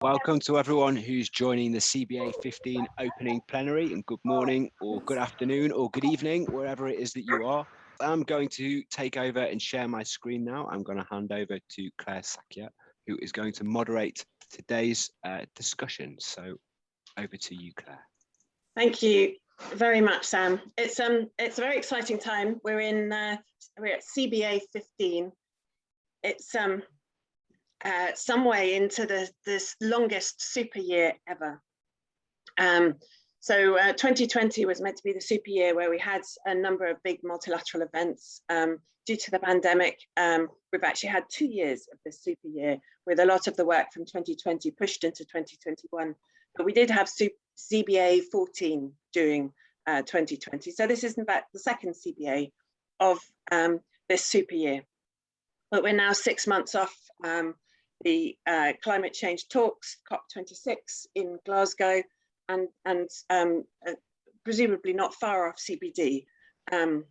Welcome to everyone who's joining the CBA 15 opening plenary and good morning or good afternoon or good evening, wherever it is that you are. I'm going to take over and share my screen now. I'm going to hand over to Claire Shakya, who is going to moderate today's uh, discussion. So over to you, Claire. Thank you very much, Sam. It's um it's a very exciting time. We're in uh, we're at CBA 15. It's um uh, some way into the this longest super year ever. Um, so uh, 2020 was meant to be the super year where we had a number of big multilateral events. Um, due to the pandemic, um, we've actually had two years of this super year with a lot of the work from 2020 pushed into 2021. But we did have CBA 14 during uh, 2020. So this is in fact the second CBA of um, this super year. But we're now six months off um, the uh, climate change talks, COP26 in Glasgow, and, and um, uh, presumably not far off CBD, um,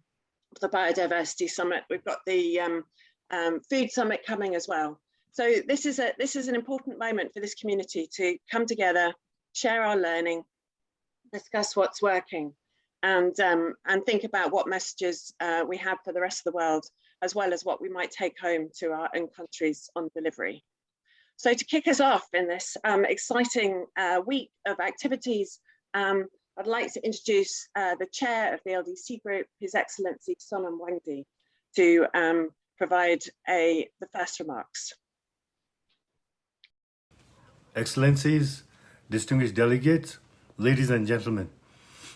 the Biodiversity Summit. We've got the um, um, Food Summit coming as well. So this is, a, this is an important moment for this community to come together, share our learning, discuss what's working, and, um, and think about what messages uh, we have for the rest of the world, as well as what we might take home to our own countries on delivery. So to kick us off in this um, exciting uh, week of activities, um, I'd like to introduce uh, the chair of the LDC group, His Excellency Sonam Wangdi, to um, provide a, the first remarks. Excellencies, distinguished delegates, ladies and gentlemen,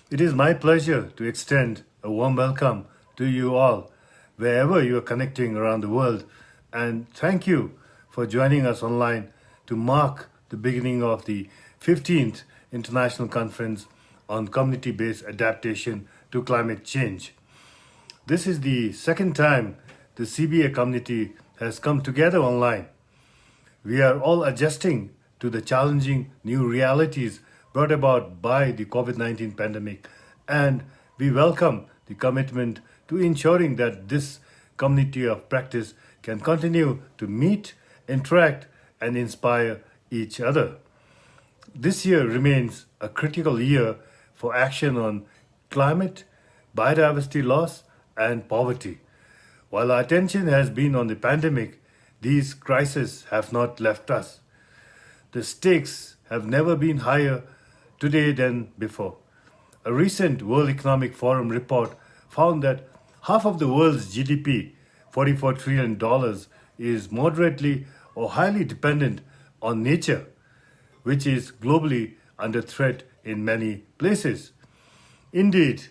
it is my pleasure to extend a warm welcome to you all, wherever you are connecting around the world, and thank you for joining us online to mark the beginning of the 15th International Conference on Community-Based Adaptation to Climate Change. This is the second time the CBA community has come together online. We are all adjusting to the challenging new realities brought about by the COVID-19 pandemic and we welcome the commitment to ensuring that this community of practice can continue to meet interact and inspire each other. This year remains a critical year for action on climate, biodiversity loss, and poverty. While our attention has been on the pandemic, these crises have not left us. The stakes have never been higher today than before. A recent World Economic Forum report found that half of the world's GDP, $44 trillion, is moderately or highly dependent on nature, which is globally under threat in many places. Indeed,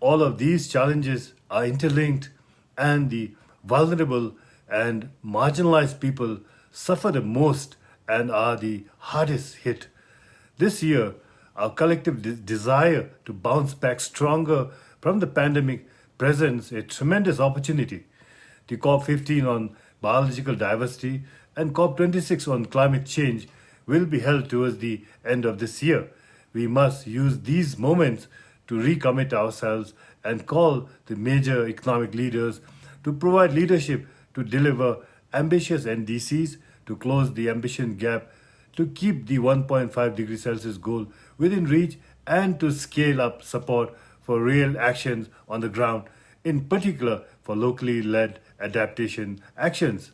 all of these challenges are interlinked and the vulnerable and marginalized people suffer the most and are the hardest hit. This year, our collective de desire to bounce back stronger from the pandemic presents a tremendous opportunity. The COP15 on biological diversity and COP26 on climate change will be held towards the end of this year. We must use these moments to recommit ourselves and call the major economic leaders to provide leadership to deliver ambitious NDCs, to close the ambition gap, to keep the 1.5 degree Celsius goal within reach, and to scale up support for real actions on the ground, in particular for locally led adaptation actions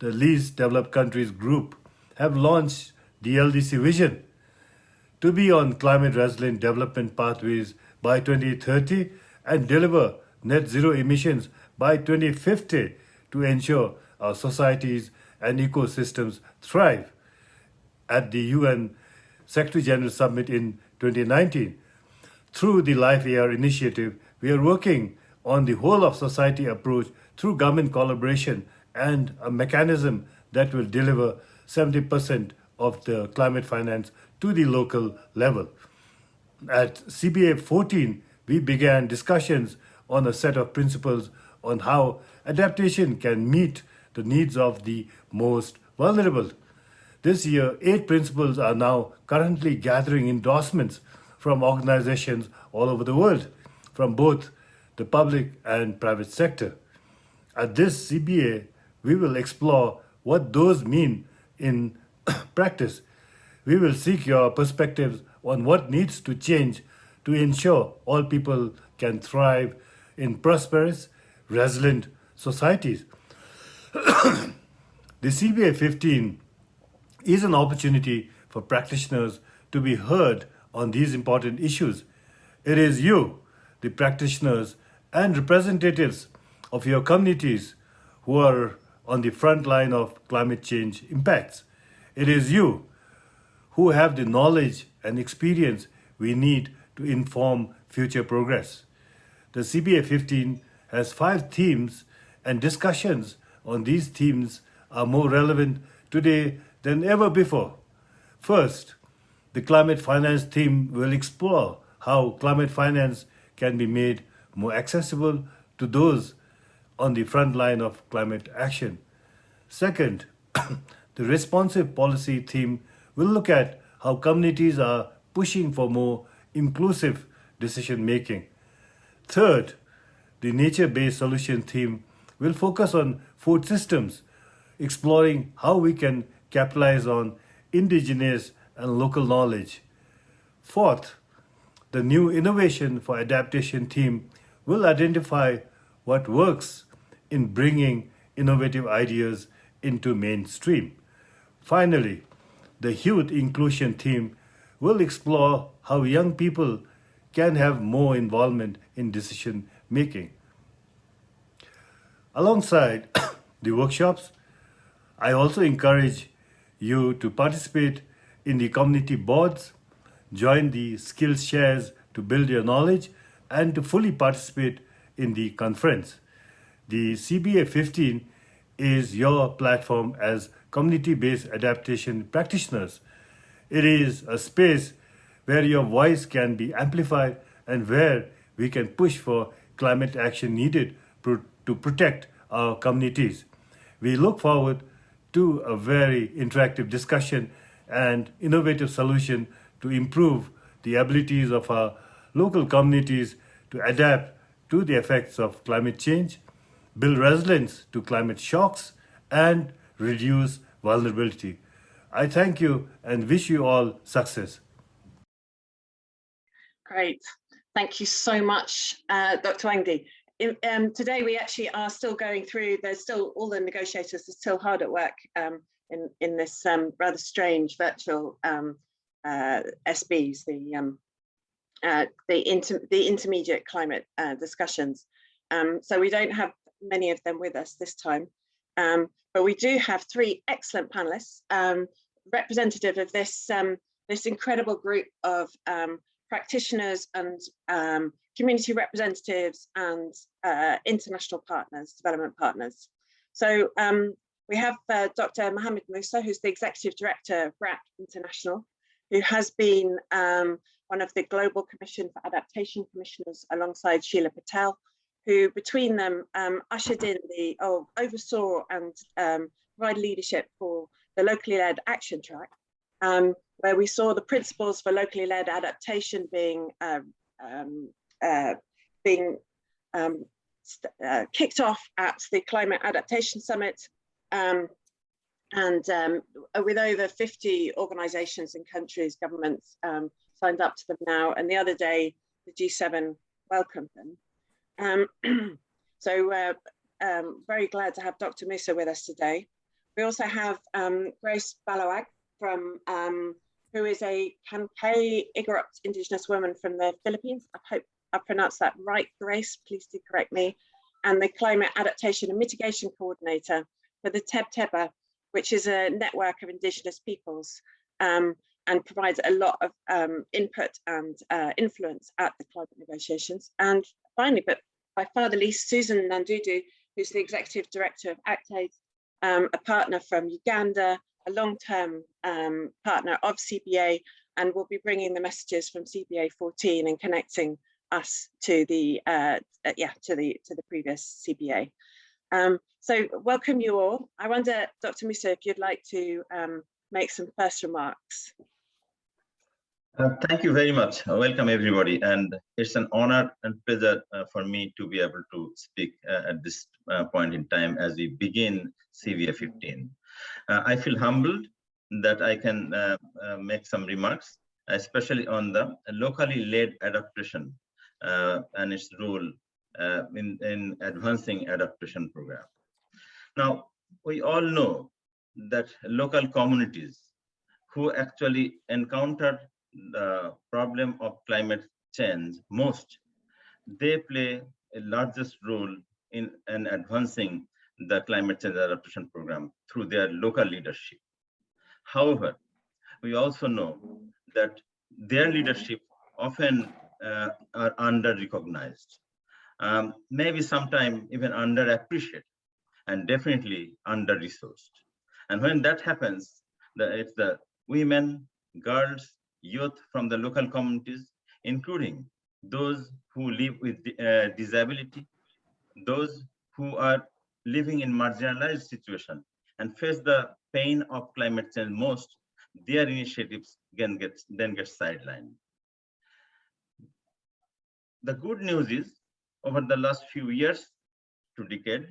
the least developed countries group have launched the LDC vision to be on climate resilient development pathways by 2030 and deliver net zero emissions by 2050 to ensure our societies and ecosystems thrive. At the UN Secretary General Summit in 2019, through the Life AR initiative, we are working on the whole of society approach through government collaboration and a mechanism that will deliver 70% of the climate finance to the local level. At CBA 14, we began discussions on a set of principles on how adaptation can meet the needs of the most vulnerable. This year, eight principles are now currently gathering endorsements from organizations all over the world, from both the public and private sector. At this CBA, we will explore what those mean in practice. we will seek your perspectives on what needs to change to ensure all people can thrive in prosperous, resilient societies. the CBA 15 is an opportunity for practitioners to be heard on these important issues. It is you, the practitioners and representatives of your communities who are on the front line of climate change impacts. It is you who have the knowledge and experience we need to inform future progress. The CBA 15 has five themes and discussions on these themes are more relevant today than ever before. First, the climate finance theme will explore how climate finance can be made more accessible to those on the front line of climate action. Second, the responsive policy theme will look at how communities are pushing for more inclusive decision making. Third, the nature-based solution theme will focus on food systems, exploring how we can capitalize on indigenous and local knowledge. Fourth, the new innovation for adaptation theme will identify what works in bringing innovative ideas into mainstream. Finally, the youth inclusion theme will explore how young people can have more involvement in decision making. Alongside the workshops, I also encourage you to participate in the community boards, join the skills shares to build your knowledge, and to fully participate in the conference. The CBA 15 is your platform as community-based adaptation practitioners. It is a space where your voice can be amplified and where we can push for climate action needed to protect our communities. We look forward to a very interactive discussion and innovative solution to improve the abilities of our local communities to adapt to the effects of climate change, build resilience to climate shocks, and reduce vulnerability. I thank you and wish you all success. Great. Thank you so much, uh, Dr. Wangdi. Um, today we actually are still going through, there's still, all the negotiators are still hard at work um, in, in this um, rather strange virtual um, uh, SBs, the um, uh, the, inter the intermediate climate uh, discussions. Um, so we don't have many of them with us this time, um, but we do have three excellent panelists, um, representative of this, um, this incredible group of um, practitioners and um, community representatives and uh, international partners, development partners. So we have uh, Dr. Mohammed Musa, who's the Executive Director of BRAC International, who has been um, one of the Global Commission for Adaptation Commissioners alongside Sheela Patel, who between them um, ushered in the, oh, oversaw and um, provided leadership for the locally led action track, um, where we saw the principles for locally led adaptation being um, um, uh, being um, uh, kicked off at the Climate Adaptation Summit um, and um, with over 50 organizations and countries, governments um, signed up to them now. And the other day, the G7 welcomed them. Um, so uh, um, very glad to have Dr. Musa with us today. We also have um, Grace Balawag from, um, who is a Kankanaey Igorot Indigenous woman from the Philippines. I hope I pronounced that right, Grace, please do correct me. And the Climate Adaptation and Mitigation Coordinator for the Teb Teba, which is a network of Indigenous peoples. Um, and provides a lot of um, input and uh, influence at the climate negotiations. And finally, but by far the least, Susan Nandudu, who's the executive director of ACTAID, um, a partner from Uganda, a long-term um, partner of CBA, and will be bringing the messages from CBA 14 and connecting us to the uh, uh, yeah to the to the previous CBA. Um, so welcome you all. I wonder, Dr. Musa, if you'd like to um, make some first remarks. Uh, thank you very much. Uh, welcome everybody. And it's an honor and pleasure uh, for me to be able to speak uh, at this uh, point in time as we begin CBA 15. Uh, I feel humbled that I can make some remarks, especially on the locally led adaptation and its role in, in advancing adaptation program. Now, we all know that local communities who actually encounter the problem of climate change most, they play a largest role in, in advancing the climate change adaptation program through their local leadership. However, we also know that their leadership often uh, are under recognized, um, maybe sometime even underappreciated, and definitely under resourced. And when that happens, the, it's the women, girls, youth from the local communities, including those who live with uh, disability, those who are living in marginalized situation and face the pain of climate change most, their initiatives can get, then get sidelined. The good news is, over the last few years to decade,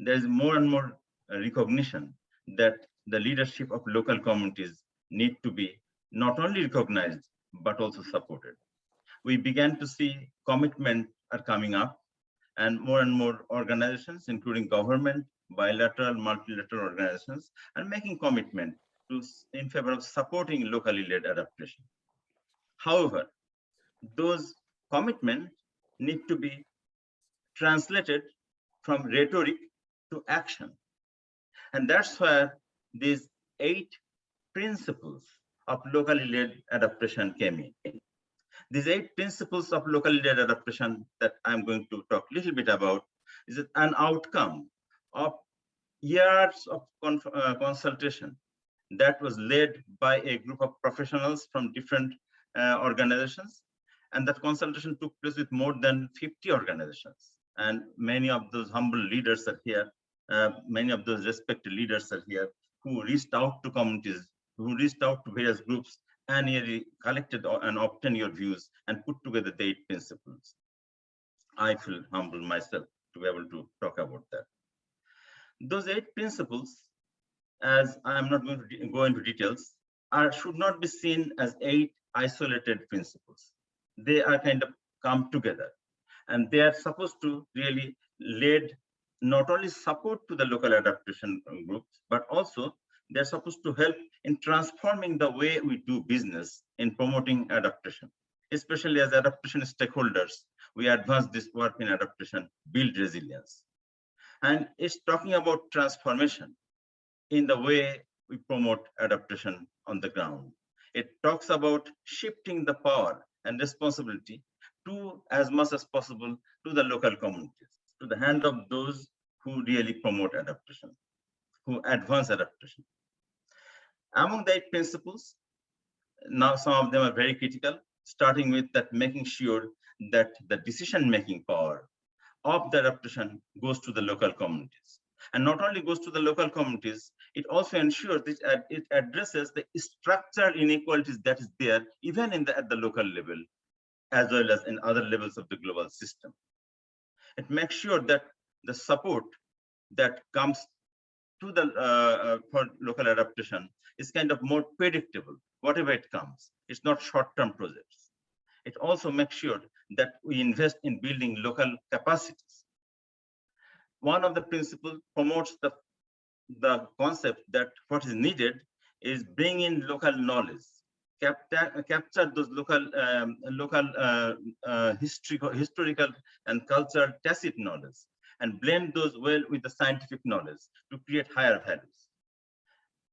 there is more and more recognition that the leadership of local communities need to be not only recognized, but also supported. We began to see commitment are coming up and more and more organizations, including government, bilateral, multilateral organizations, are making commitment to in favor of supporting locally led adaptation. However, those commitments need to be translated from rhetoric to action. And that's where these eight principles of locally led adaptation came in. These eight principles of locally led adaptation that I'm going to talk a little bit about is an outcome of years of uh, consultation that was led by a group of professionals from different uh, organizations. And that consultation took place with more than 50 organizations. And many of those humble leaders are here. Uh, many of those respected leaders are here who reached out to communities, who reached out to various groups and really collected and obtained your views and put together the eight principles. I feel humble myself to be able to talk about that. Those eight principles, as I'm not going to go into details, are should not be seen as eight isolated principles. They are kind of come together and they are supposed to really lead not only support to the local adaptation groups, but also they're supposed to help in transforming the way we do business in promoting adaptation, especially as adaptation stakeholders. We advance this work in adaptation, build resilience. And it's talking about transformation in the way we promote adaptation on the ground. It talks about shifting the power and responsibility to as much as possible to the local communities, to the hand of those who really promote adaptation, who advance adaptation. Among the eight principles, now some of them are very critical, starting with that making sure that the decision-making power of the adaptation goes to the local communities. And not only goes to the local communities, it also ensures that it addresses the structural inequalities that is there, even in the, at the local level, as well as in other levels of the global system. It makes sure that the support that comes to the uh, uh, for local adaptation is kind of more predictable, whatever it comes. It's not short-term projects. It also makes sure that we invest in building local capacities. One of the principles promotes the, the concept that what is needed is bring in local knowledge, capture, capture those local um, local uh, uh, historical, historical and cultural tacit knowledge and blend those well with the scientific knowledge to create higher values.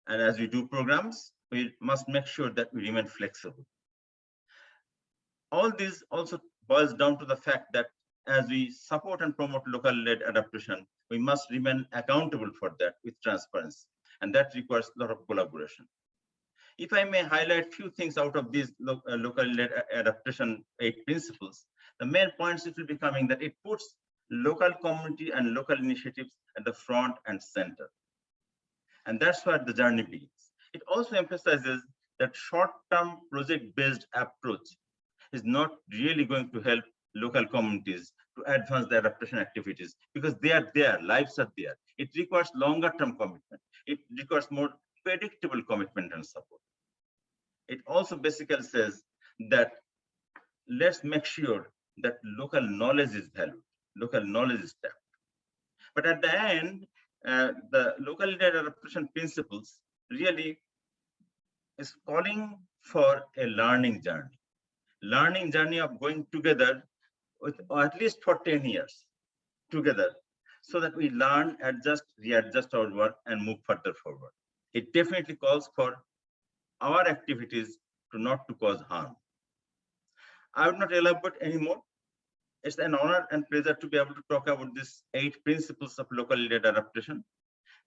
And as we do programs, we must make sure that we remain flexible. All this also boils down to the fact that as we support and promote local-led adaptation, we must remain accountable for that with transparency. And that requires a lot of collaboration. If I may highlight a few things out of these lo uh, local-led adaptation eight principles, the main points it will be coming that it puts local community and local initiatives at the front and center. And that's where the journey begins. It also emphasizes that short-term project-based approach is not really going to help local communities to advance their adaptation activities because they are there, lives are there. It requires longer term commitment. It requires more predictable commitment and support. It also basically says that let's make sure that local knowledge is valued, local knowledge is tapped. But at the end, uh, the local adaptation principles really is calling for a learning journey, learning journey of going together with at least for 10 years together so that we learn, adjust, readjust our work and move further forward. It definitely calls for our activities to not to cause harm. I would not elaborate anymore. It's an honor and pleasure to be able to talk about these eight principles of local leader adaptation.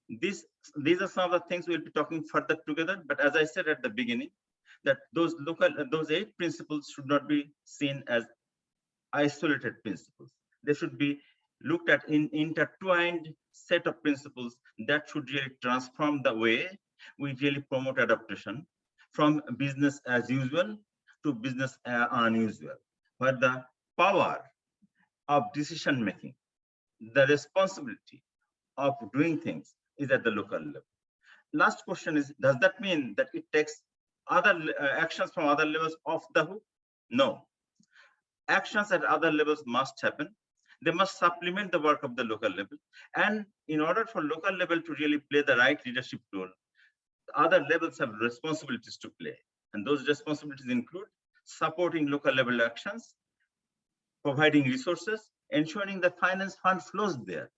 These, these are some of the things we'll be talking further together. But as I said at the beginning, that those local, those eight principles should not be seen as isolated principles. They should be looked at in intertwined set of principles that should really transform the way we really promote adaptation from business as usual to business uh, unusual, where the power of decision making, the responsibility of doing things is at the local level. Last question is, does that mean that it takes other uh, actions from other levels off the? No. Actions at other levels must happen they must supplement the work of the local level. And in order for local level to really play the right leadership role, other levels have responsibilities to play. And those responsibilities include supporting local level actions, providing resources, ensuring the finance fund flows there,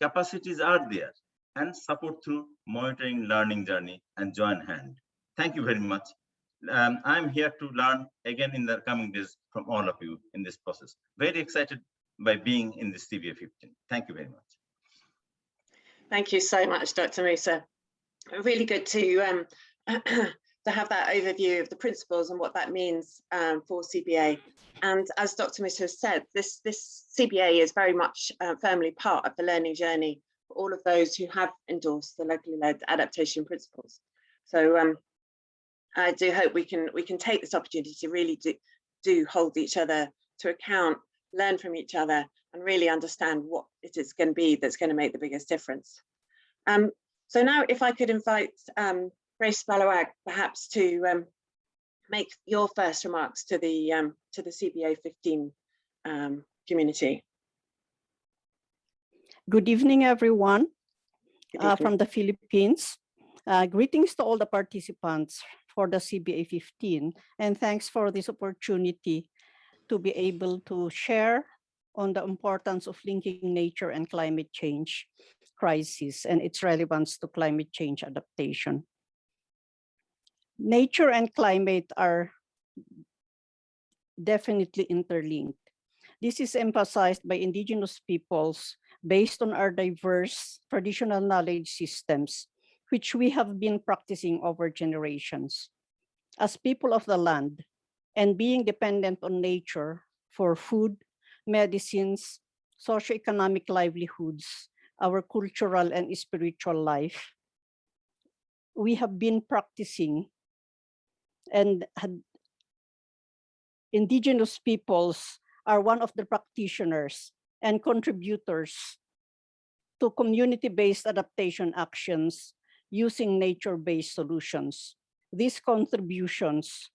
capacities are there, and support through monitoring, learning journey, and join hand. Thank you very much. Um, I'm here to learn again in the coming days from all of you in this process. Very excited by being in the CBA 15. Thank you very much. Thank you so much, Dr. Musa. Really good to um, to have that overview of the principles and what that means um, for CBA. And as Dr. Musa has said, this, this CBA is very much uh, firmly part of the learning journey for all of those who have endorsed the locally led adaptation principles. So um, I do hope we can we can take this opportunity to really do, do hold each other to account learn from each other and really understand what it is going to be that's going to make the biggest difference. Um, so now if I could invite um, Grace Balawag perhaps to um, make your first remarks to the um, to the CBA 15 um, community. Good evening, everyone Good evening. Uh, from the Philippines. Uh, greetings to all the participants for the CBA 15 and thanks for this opportunity to be able to share on the importance of linking nature and climate change crisis and its relevance to climate change adaptation. Nature and climate are definitely interlinked. This is emphasized by indigenous peoples based on our diverse traditional knowledge systems, which we have been practicing over generations. As people of the land, and being dependent on nature for food, medicines, socioeconomic livelihoods, our cultural and spiritual life. We have been practicing and had indigenous peoples are one of the practitioners and contributors to community-based adaptation actions using nature-based solutions. These contributions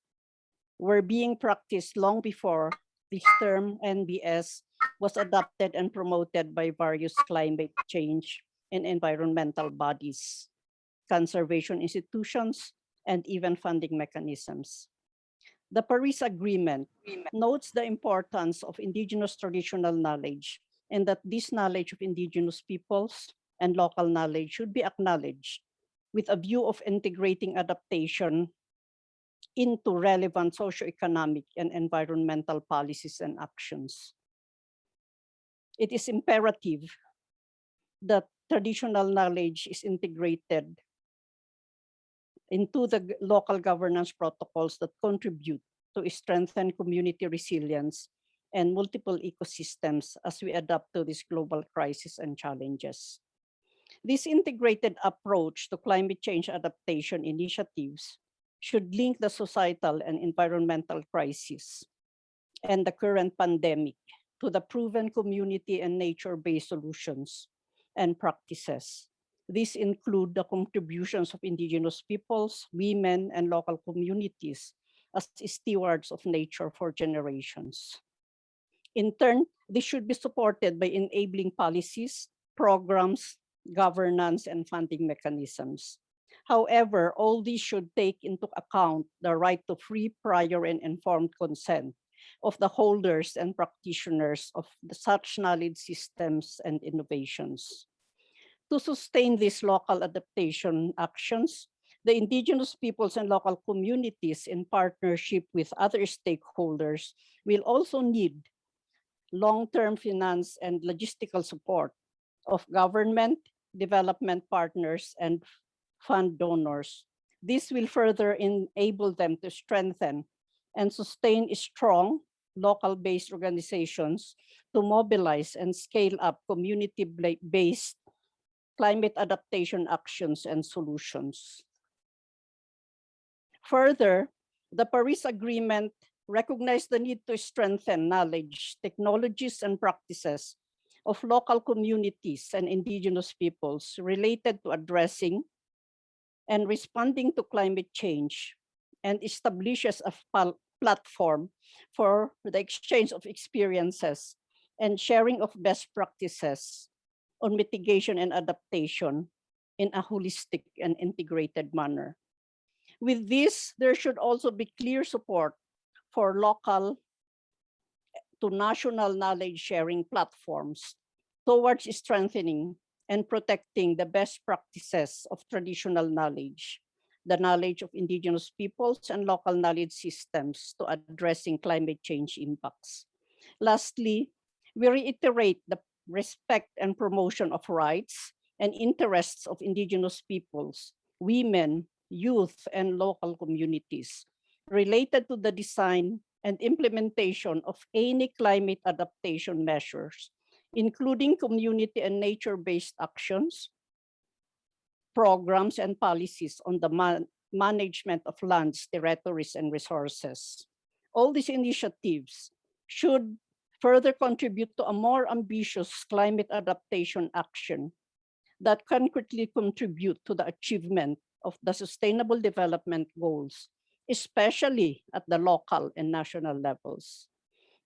were being practiced long before this term NBS was adopted and promoted by various climate change and environmental bodies, conservation institutions, and even funding mechanisms. The Paris Agreement notes the importance of indigenous traditional knowledge and that this knowledge of indigenous peoples and local knowledge should be acknowledged with a view of integrating adaptation into relevant socioeconomic and environmental policies and actions. It is imperative that traditional knowledge is integrated into the local governance protocols that contribute to strengthen community resilience and multiple ecosystems as we adapt to this global crisis and challenges. This integrated approach to climate change adaptation initiatives should link the societal and environmental crisis and the current pandemic to the proven community and nature-based solutions and practices These include the contributions of indigenous peoples, women, and local communities as stewards of nature for generations. In turn, this should be supported by enabling policies, programs, governance, and funding mechanisms. However, all these should take into account the right to free, prior, and informed consent of the holders and practitioners of the such knowledge systems and innovations. To sustain these local adaptation actions, the indigenous peoples and local communities in partnership with other stakeholders will also need long-term finance and logistical support of government, development partners, and fund donors. This will further enable them to strengthen and sustain strong local-based organizations to mobilize and scale up community-based climate adaptation actions and solutions. Further, the Paris Agreement recognize the need to strengthen knowledge, technologies, and practices of local communities and indigenous peoples related to addressing and responding to climate change and establishes a platform for the exchange of experiences and sharing of best practices on mitigation and adaptation in a holistic and integrated manner. With this, there should also be clear support for local to national knowledge sharing platforms towards strengthening and protecting the best practices of traditional knowledge, the knowledge of indigenous peoples and local knowledge systems to addressing climate change impacts. Lastly, we reiterate the respect and promotion of rights and interests of indigenous peoples, women, youth, and local communities related to the design and implementation of any climate adaptation measures, including community and nature-based actions, programs, and policies on the man management of lands, territories, and resources. All these initiatives should further contribute to a more ambitious climate adaptation action that concretely contribute to the achievement of the Sustainable Development Goals especially at the local and national levels.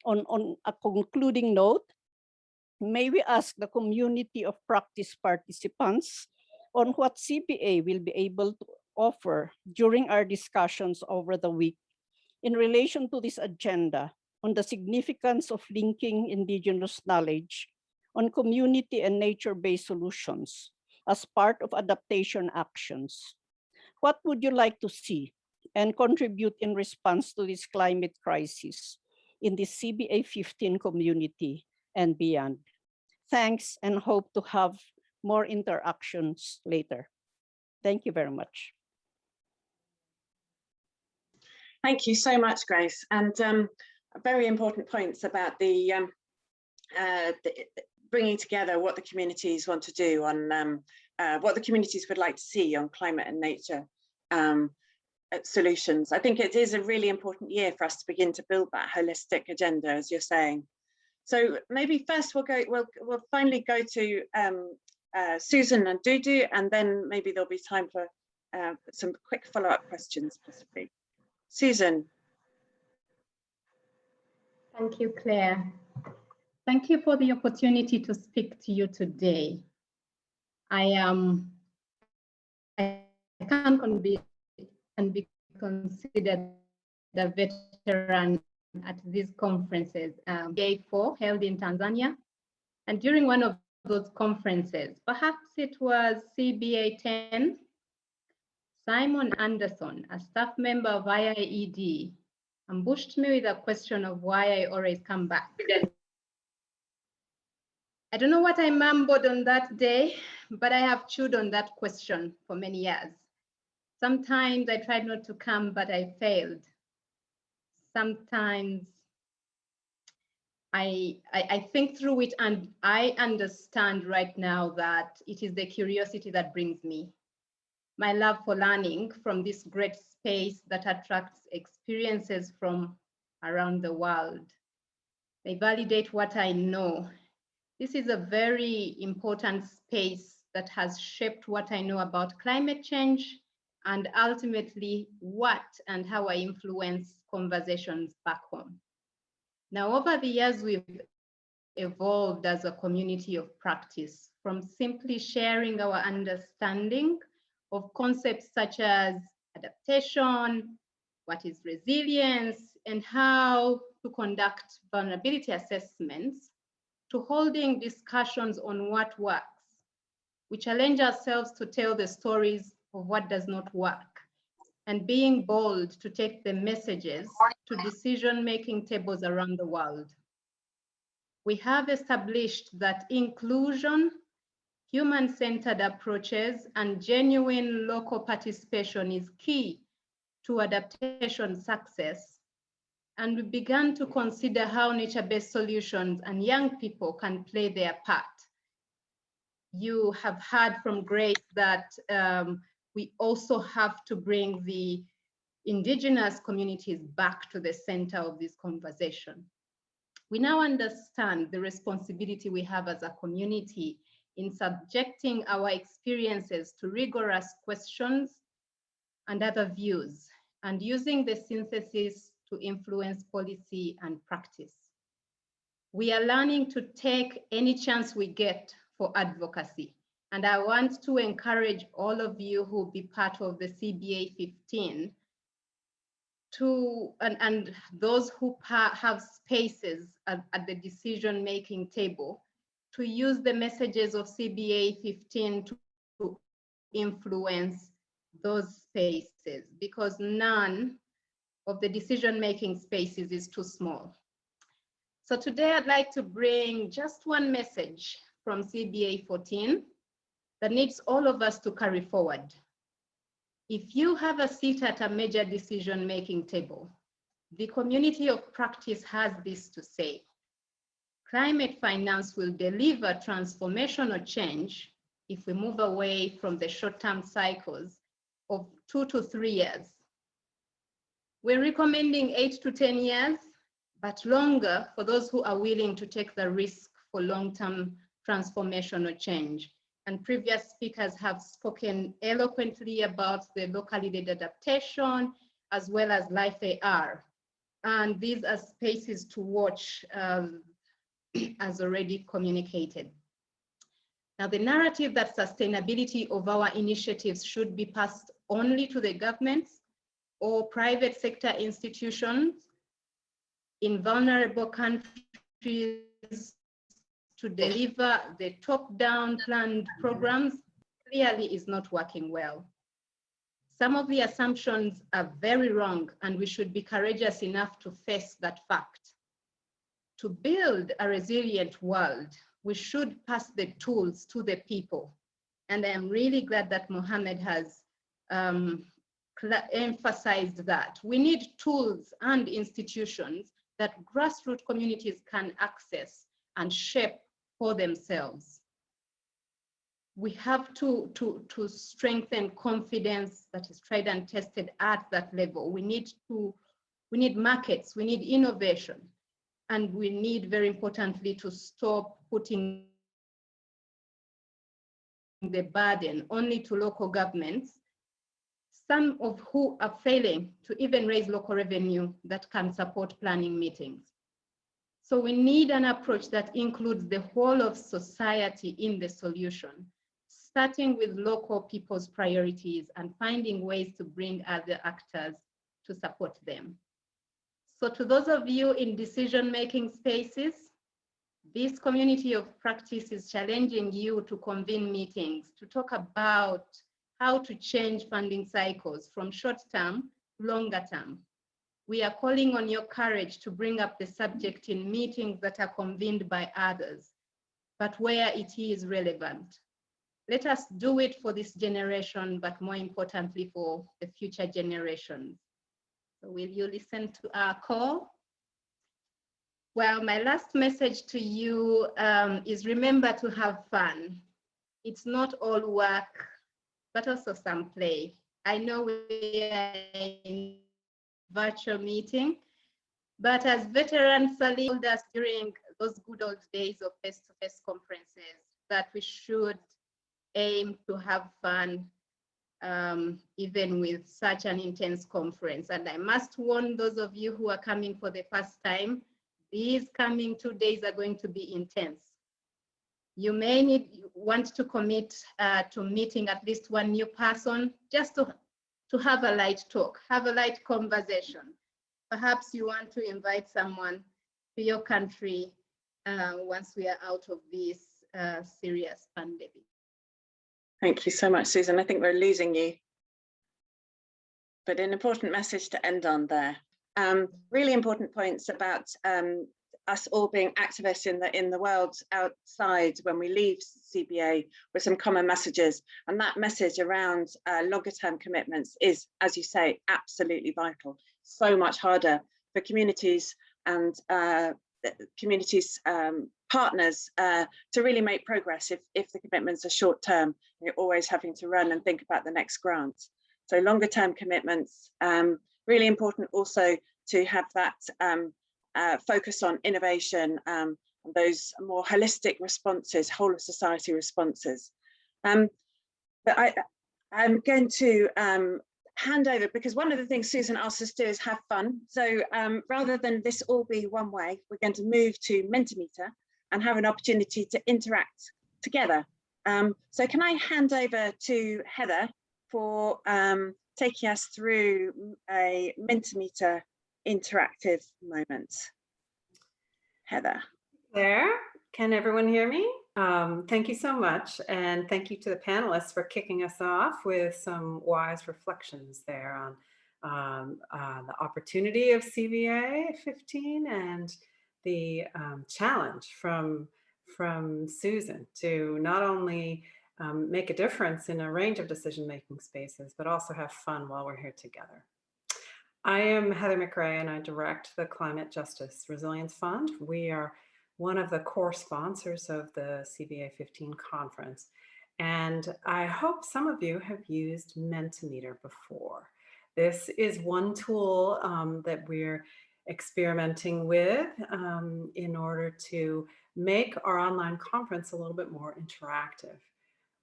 On, on a concluding note, may we ask the community of practice participants on what CBA will be able to offer during our discussions over the week in relation to this agenda on the significance of linking indigenous knowledge on community and nature-based solutions as part of adaptation actions. What would you like to see and contribute in response to this climate crisis in the CBA 15 community and beyond. Thanks and hope to have more interactions later. Thank you very much. Thank you so much, Grace. And um, very important points about the, um, uh, the, bringing together what the communities want to do on um, uh, what the communities would like to see on climate and nature um, solutions. I think it is a really important year for us to begin to build that holistic agenda, as you're saying. So maybe first we'll go, we'll, we'll finally go to um, uh, Susan Nandudu, and then maybe there'll be time for uh, some quick follow-up questions, possibly. Susan. Thank you, Claire. Thank you for the opportunity to speak to you today. I am, I can't convince and be considered a veteran at these conferences. Um, 4 held in Tanzania. And during one of those conferences, perhaps it was CBA 10, Simon Anderson, a staff member of IIED, ambushed me with a question of why I always come back. I don't know what I mumbled on that day, but I have chewed on that question for many years. Sometimes I tried not to come, but I failed. Sometimes I, I, I, think through it and I understand right now that it is the curiosity that brings me. My love for learning from this great space that attracts experiences from around the world. They validate what I know. This is a very important space that has shaped what I know about climate change and ultimately what and how I influence conversations back home. Now, over the years, we've evolved as a community of practice from simply sharing our understanding of concepts such as adaptation, what is resilience, and how to conduct vulnerability assessments, to holding discussions on what works. We challenge ourselves to tell the stories of what does not work and being bold to take the messages to decision-making tables around the world. We have established that inclusion, human-centered approaches, and genuine local participation is key to adaptation success. And we began to consider how nature-based solutions and young people can play their part. You have heard from Grace that um, we also have to bring the indigenous communities back to the center of this conversation. We now understand the responsibility we have as a community in subjecting our experiences to rigorous questions and other views, and using the synthesis to influence policy and practice. We are learning to take any chance we get for advocacy and I want to encourage all of you who be part of the CBA 15 to, and, and those who have spaces at, at the decision-making table to use the messages of CBA 15 to, influence those spaces because none of the decision-making spaces is too small. So today I'd like to bring just one message from CBA 14 that needs all of us to carry forward. If you have a seat at a major decision-making table, the community of practice has this to say. Climate finance will deliver transformational change if we move away from the short-term cycles of two to three years. We're recommending eight to 10 years, but longer for those who are willing to take the risk for long-term transformational change and previous speakers have spoken eloquently about the locally led adaptation as well as Life AR. And these are spaces to watch um, as already communicated. Now, the narrative that sustainability of our initiatives should be passed only to the governments or private sector institutions in vulnerable countries to deliver the top-down planned programs clearly is not working well. Some of the assumptions are very wrong and we should be courageous enough to face that fact. To build a resilient world, we should pass the tools to the people. And I am really glad that Mohammed has um, emphasized that. We need tools and institutions that grassroots communities can access and shape for themselves. We have to, to, to strengthen confidence that is tried and tested at that level. We need to, we need markets, we need innovation, and we need, very importantly, to stop putting the burden only to local governments, some of who are failing to even raise local revenue that can support planning meetings. So we need an approach that includes the whole of society in the solution, starting with local people's priorities and finding ways to bring other actors to support them. So to those of you in decision-making spaces, this community of practice is challenging you to convene meetings, to talk about how to change funding cycles from short-term to longer term. We are calling on your courage to bring up the subject in meetings that are convened by others, but where it is relevant. Let us do it for this generation, but more importantly for the future generations. So will you listen to our call? Well, my last message to you um, is remember to have fun. It's not all work, but also some play. I know we are in virtual meeting. But as veterans Sally told us during those good old days of face-to-face -face conferences, that we should aim to have fun um, even with such an intense conference. And I must warn those of you who are coming for the first time, these coming two days are going to be intense. You may need want to commit uh, to meeting at least one new person just to, to have a light talk, have a light conversation. Perhaps you want to invite someone to your country uh, once we are out of this uh, serious pandemic. Thank you so much, Susan. I think we're losing you. But an important message to end on there. Um, really important points about um, us all being activists in the in the world outside when we leave CBA with some common messages. And that message around uh, longer term commitments is, as you say, absolutely vital. So much harder for communities and uh, communities um, partners uh, to really make progress if, if the commitments are short term, you're always having to run and think about the next grant. So longer term commitments, um, really important also to have that um, uh, focus on innovation um, and those more holistic responses, whole of society responses. Um, but I, I'm going to um, hand over because one of the things Susan asked us to do is have fun. So um, rather than this all be one way, we're going to move to Mentimeter and have an opportunity to interact together. Um, so can I hand over to Heather for um, taking us through a Mentimeter interactive moment. Heather. There, can everyone hear me? Um, thank you so much. And thank you to the panelists for kicking us off with some wise reflections there on um, uh, the opportunity of CBA 15 and the um, challenge from, from Susan to not only um, make a difference in a range of decision-making spaces, but also have fun while we're here together. I am Heather McGray and I direct the Climate Justice Resilience Fund. We are one of the core sponsors of the CBA 15 conference. And I hope some of you have used Mentimeter before. This is one tool um, that we're experimenting with um, in order to make our online conference a little bit more interactive.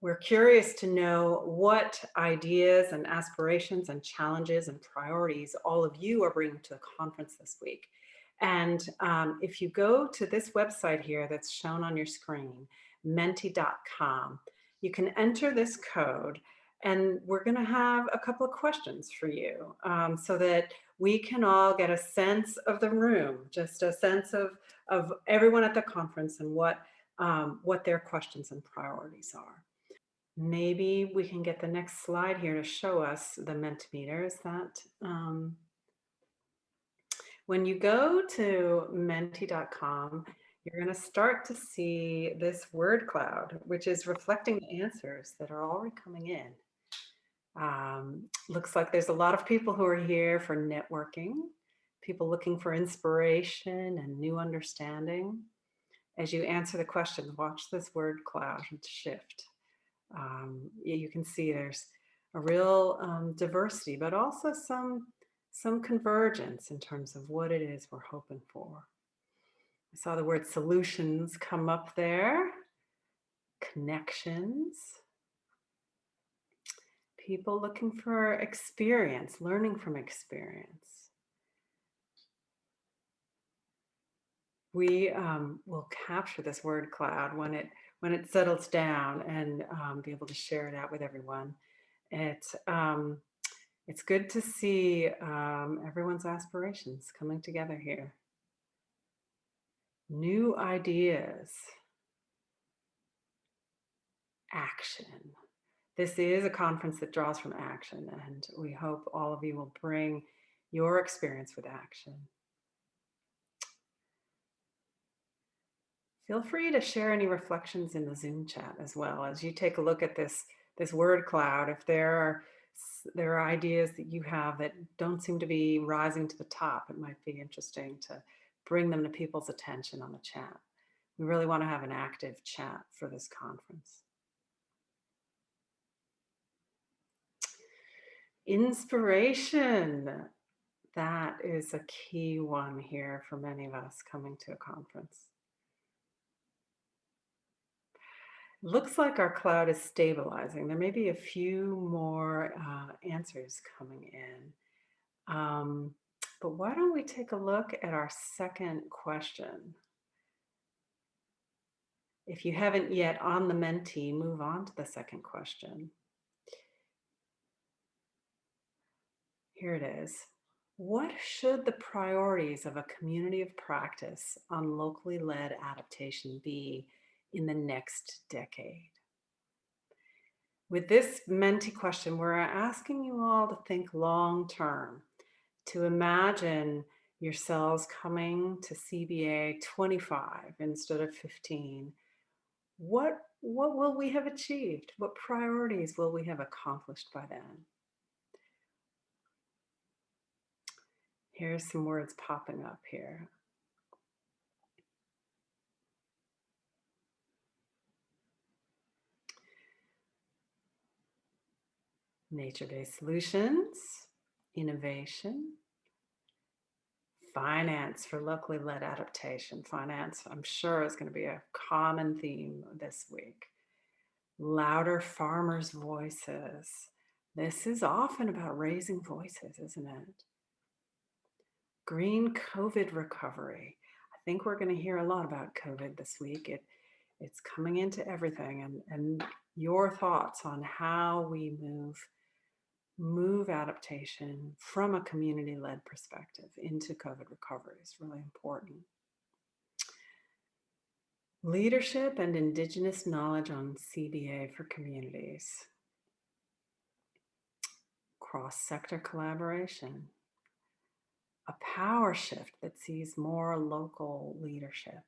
We're curious to know what ideas and aspirations and challenges and priorities all of you are bringing to the conference this week. And um, if you go to this website here that's shown on your screen, menti.com, you can enter this code and we're going to have a couple of questions for you um, so that we can all get a sense of the room, just a sense of, of everyone at the conference and what, um, what their questions and priorities are. Maybe we can get the next slide here to show us the Mentimeter. Is that um, when you go to menti.com, you're going to start to see this word cloud, which is reflecting the answers that are already coming in. Um, looks like there's a lot of people who are here for networking, people looking for inspiration and new understanding. As you answer the question, watch this word cloud shift. Um, you can see there's a real um, diversity, but also some, some convergence in terms of what it is we're hoping for. I saw the word solutions come up there, connections, people looking for experience, learning from experience. We um, will capture this word cloud when it when it settles down and um, be able to share it out with everyone. It's um, it's good to see um, everyone's aspirations coming together here. New ideas, action this is a conference that draws from action and we hope all of you will bring your experience with action. Feel free to share any reflections in the Zoom chat as well as you take a look at this, this word cloud. If there are, there are ideas that you have that don't seem to be rising to the top, it might be interesting to bring them to people's attention on the chat. We really want to have an active chat for this conference. Inspiration. That is a key one here for many of us coming to a conference. Looks like our cloud is stabilizing. There may be a few more uh, answers coming in. Um, but why don't we take a look at our second question? If you haven't yet on the Menti, move on to the second question. Here it is. What should the priorities of a community of practice on locally led adaptation be in the next decade? With this Menti question, we're asking you all to think long term, to imagine yourselves coming to CBA 25 instead of 15 what what will we have achieved? What priorities will we have accomplished by then? Here's some words popping up here. Nature-based solutions, innovation, finance for locally led adaptation. Finance, I'm sure, is going to be a common theme this week. Louder farmers' voices. This is often about raising voices, isn't it? Green COVID recovery. I think we're going to hear a lot about COVID this week. It, it's coming into everything and, and your thoughts on how we move move adaptation from a community-led perspective into COVID recovery is really important. Leadership and Indigenous knowledge on CBA for communities. Cross-sector collaboration. A power shift that sees more local leadership.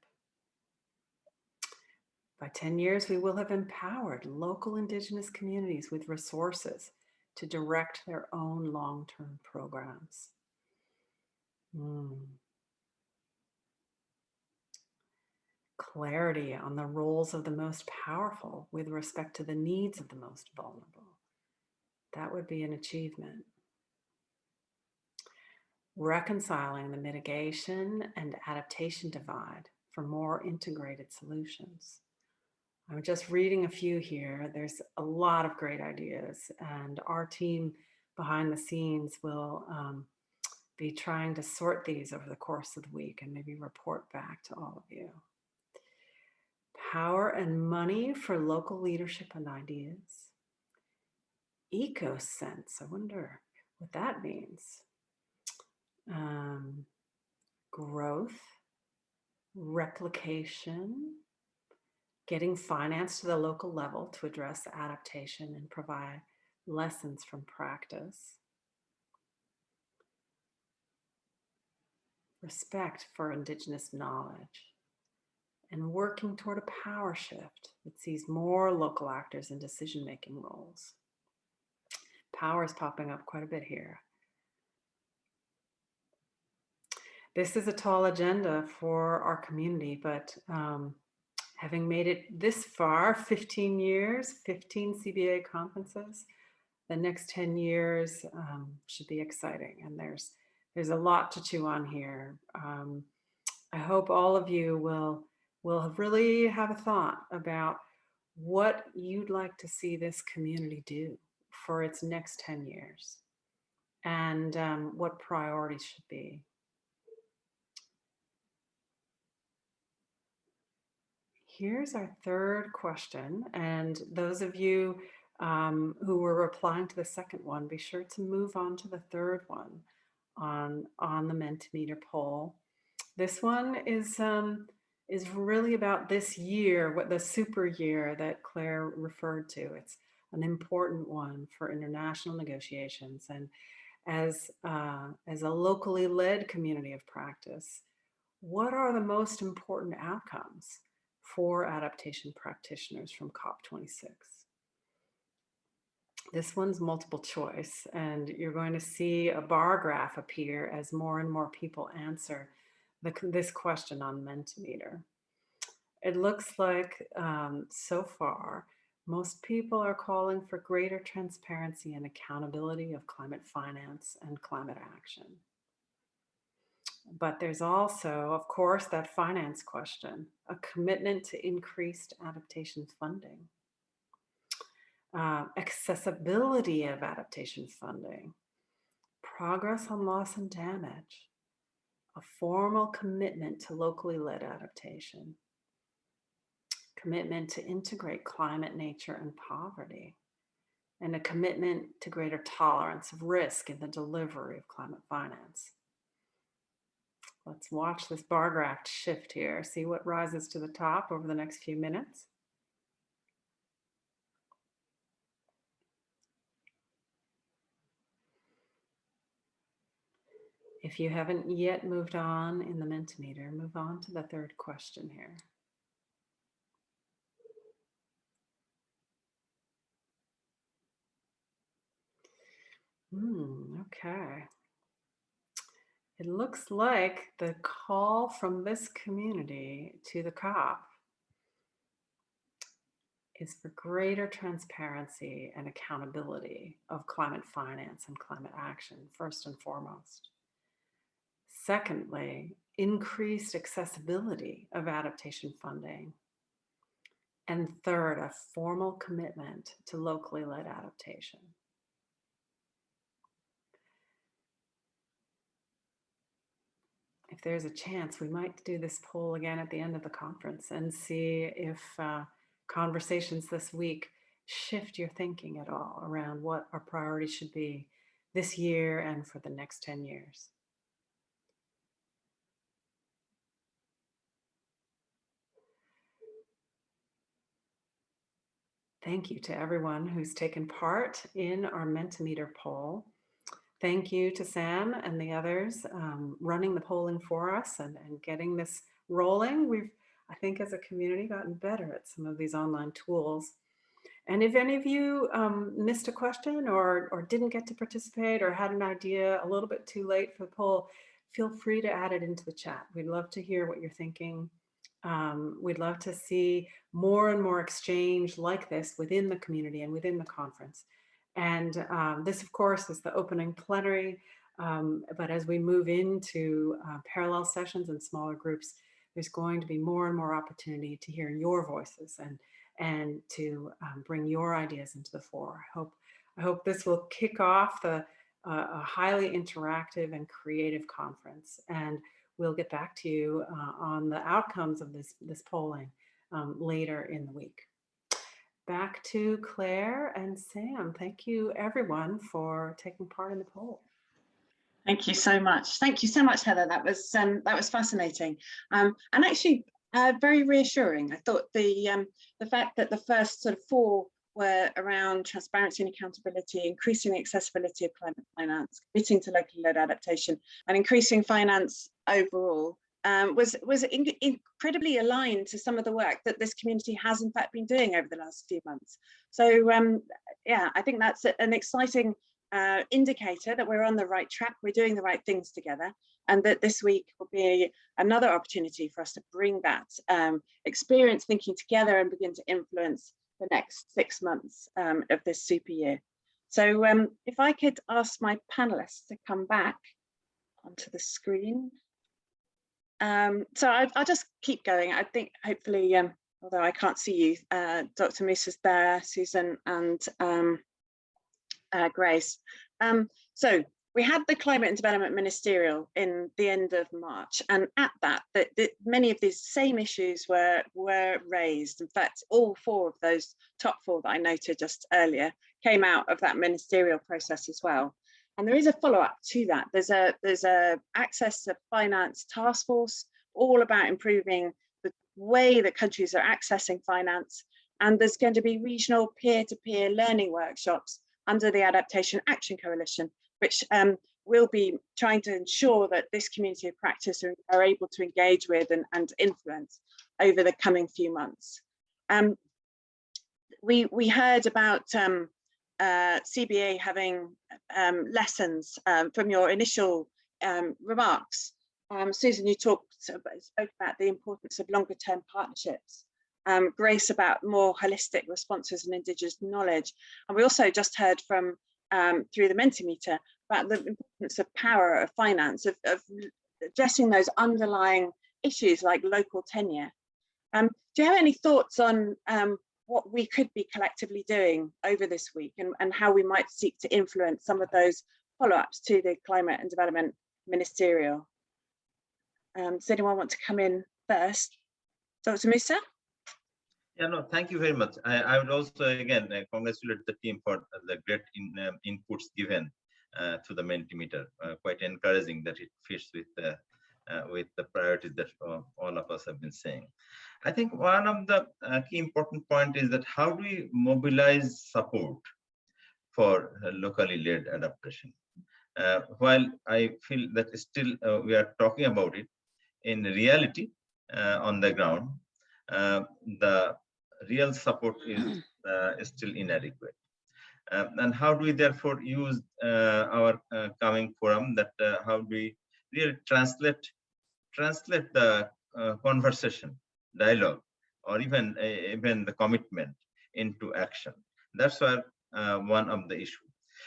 By 10 years, we will have empowered local Indigenous communities with resources to direct their own long-term programs. Mm. Clarity on the roles of the most powerful with respect to the needs of the most vulnerable. That would be an achievement. Reconciling the mitigation and adaptation divide for more integrated solutions. I'm just reading a few here. There's a lot of great ideas and our team behind the scenes will um, be trying to sort these over the course of the week and maybe report back to all of you. Power and money for local leadership and ideas. Eco sense, I wonder what that means. Um, growth, replication, getting finance to the local level to address adaptation and provide lessons from practice. Respect for Indigenous knowledge and working toward a power shift that sees more local actors in decision-making roles. Power is popping up quite a bit here. This is a tall agenda for our community, but um, having made it this far, 15 years, 15 CBA conferences, the next 10 years um, should be exciting. And there's, there's a lot to chew on here. Um, I hope all of you will, will really have a thought about what you'd like to see this community do for its next 10 years and um, what priorities should be. Here's our third question. And those of you um, who were replying to the second one, be sure to move on to the third one on, on the Mentimeter poll. This one is, um, is really about this year, what the super year that Claire referred to. It's an important one for international negotiations. And as, uh, as a locally led community of practice, what are the most important outcomes for adaptation practitioners from COP26. This one's multiple choice, and you're going to see a bar graph appear as more and more people answer the, this question on Mentimeter. It looks like um, so far, most people are calling for greater transparency and accountability of climate finance and climate action. But there's also, of course, that finance question, a commitment to increased adaptation funding, uh, accessibility of adaptation funding, progress on loss and damage, a formal commitment to locally led adaptation, commitment to integrate climate, nature, and poverty, and a commitment to greater tolerance of risk in the delivery of climate finance. Let's watch this bar graph shift here, see what rises to the top over the next few minutes. If you haven't yet moved on in the Mentimeter, move on to the third question here. Hmm, okay. It looks like the call from this community to the COP is for greater transparency and accountability of climate finance and climate action, first and foremost. Secondly, increased accessibility of adaptation funding. And third, a formal commitment to locally led adaptation. If there's a chance, we might do this poll again at the end of the conference and see if uh, conversations this week shift your thinking at all around what our priorities should be this year and for the next 10 years. Thank you to everyone who's taken part in our Mentimeter poll. Thank you to Sam and the others um, running the polling for us and, and getting this rolling. We've, I think as a community, gotten better at some of these online tools. And if any of you um, missed a question or, or didn't get to participate or had an idea a little bit too late for the poll, feel free to add it into the chat. We'd love to hear what you're thinking. Um, we'd love to see more and more exchange like this within the community and within the conference. And um, this, of course, is the opening plenary. Um, but as we move into uh, parallel sessions and smaller groups, there's going to be more and more opportunity to hear your voices and, and to um, bring your ideas into the fore. I hope, I hope this will kick off the, uh, a highly interactive and creative conference. And we'll get back to you uh, on the outcomes of this, this polling um, later in the week back to Claire and Sam. Thank you everyone for taking part in the poll. Thank you so much. Thank you so much, Heather. That was um, that was fascinating um, and actually uh, very reassuring. I thought the um, the fact that the first sort of four were around transparency and accountability, increasing the accessibility of climate finance, committing to local led adaptation, and increasing finance overall um, was was in, incredibly aligned to some of the work that this community has in fact been doing over the last few months. So um, yeah, I think that's an exciting uh, indicator that we're on the right track, we're doing the right things together, and that this week will be another opportunity for us to bring that um, experience thinking together and begin to influence the next six months um, of this super year. So um, if I could ask my panelists to come back onto the screen um, so I, will just keep going. I think hopefully, um, although I can't see you, uh, Dr. Musa is there, Susan and um, uh, Grace. Um, so we had the Climate and Development Ministerial in the end of March, and at that, many of these same issues were were raised. In fact, all four of those top four that I noted just earlier came out of that ministerial process as well. And there is a follow-up to that. There's a there's a access to finance task force all about improving the way that countries are accessing finance. And there's going to be regional peer-to-peer -peer learning workshops under the Adaptation Action Coalition, which um, will be trying to ensure that this community of practice are, are able to engage with and, and influence over the coming few months. Um, we, we heard about um, uh, CBA having um, lessons um, from your initial um, remarks. Um, Susan, you talked spoke about the importance of longer term partnerships. Um, Grace about more holistic responses and Indigenous knowledge. And we also just heard from through the Mentimeter about the importance of power of finance, of, of addressing those underlying issues like local tenure. Um, do you have any thoughts on um, what we could be collectively doing over this week and, and how we might seek to influence some of those follow-ups to the climate and development ministerial? Um, does anyone want to come in first? Dr. Musa? Yeah, no, thank you very much. I, I would also, again, uh, congratulate the team for the great in, um, inputs given uh, to the Mentimeter. Uh, quite encouraging that it fits with the with the priorities that uh, all of us have been saying. I think one of the uh, key important point is that how do we mobilize support for locally led adaptation? while I feel that still we are talking about it, in reality, on the ground, the real support is, uh, is still inadequate. Um, and how do we therefore use uh, our uh, coming forum that how do we translate translate the conversation, dialogue, or even even the commitment into action. That's where one of the issue.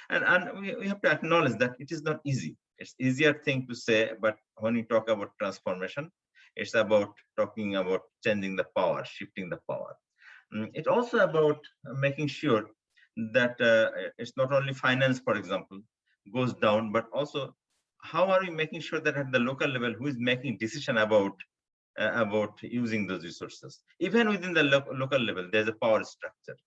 And, and we, we have to acknowledge that it is not easy. It's easier thing to say, but when we talk about transformation, it's about talking about changing the power, shifting the power. Mm, it's also about making sure that uh, it's not only finance, for example, goes down, but also how are we making sure that at the local level, who is making decision about uh, about using those resources? Even within the lo local level, there's a power structure.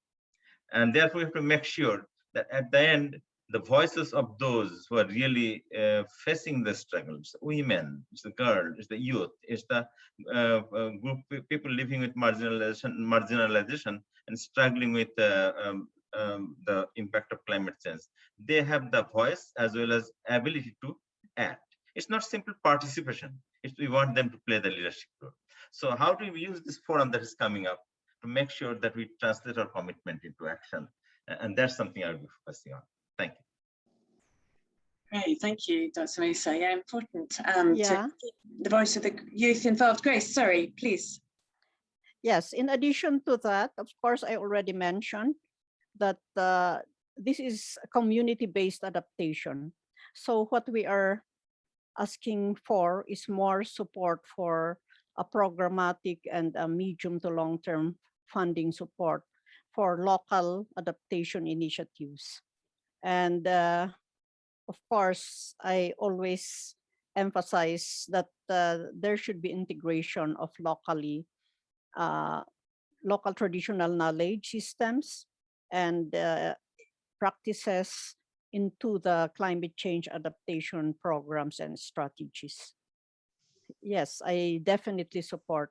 And therefore, we have to make sure that at the end, the voices of those who are really uh, facing the struggles, women, it's the girl, it's the youth, it's the uh, uh, group people living with marginalization, marginalization and struggling with uh, um, um, the impact of climate change. They have the voice as well as ability to act. It's not simple participation. It's, we want them to play the leadership role. So how do we use this forum that is coming up to make sure that we translate our commitment into action? And that's something I'll be focusing on. Thank you. Great, thank you, Dr. Musa. Yeah, important um, Yeah. to keep the voice of the youth involved. Grace, sorry, please. Yes, in addition to that, of course, I already mentioned that uh, this is community-based adaptation. So what we are asking for is more support for a programmatic and a medium to long-term funding support for local adaptation initiatives. And uh, of course, I always emphasize that uh, there should be integration of locally uh, local traditional knowledge systems and uh, practices into the climate change adaptation programs and strategies. Yes, I definitely support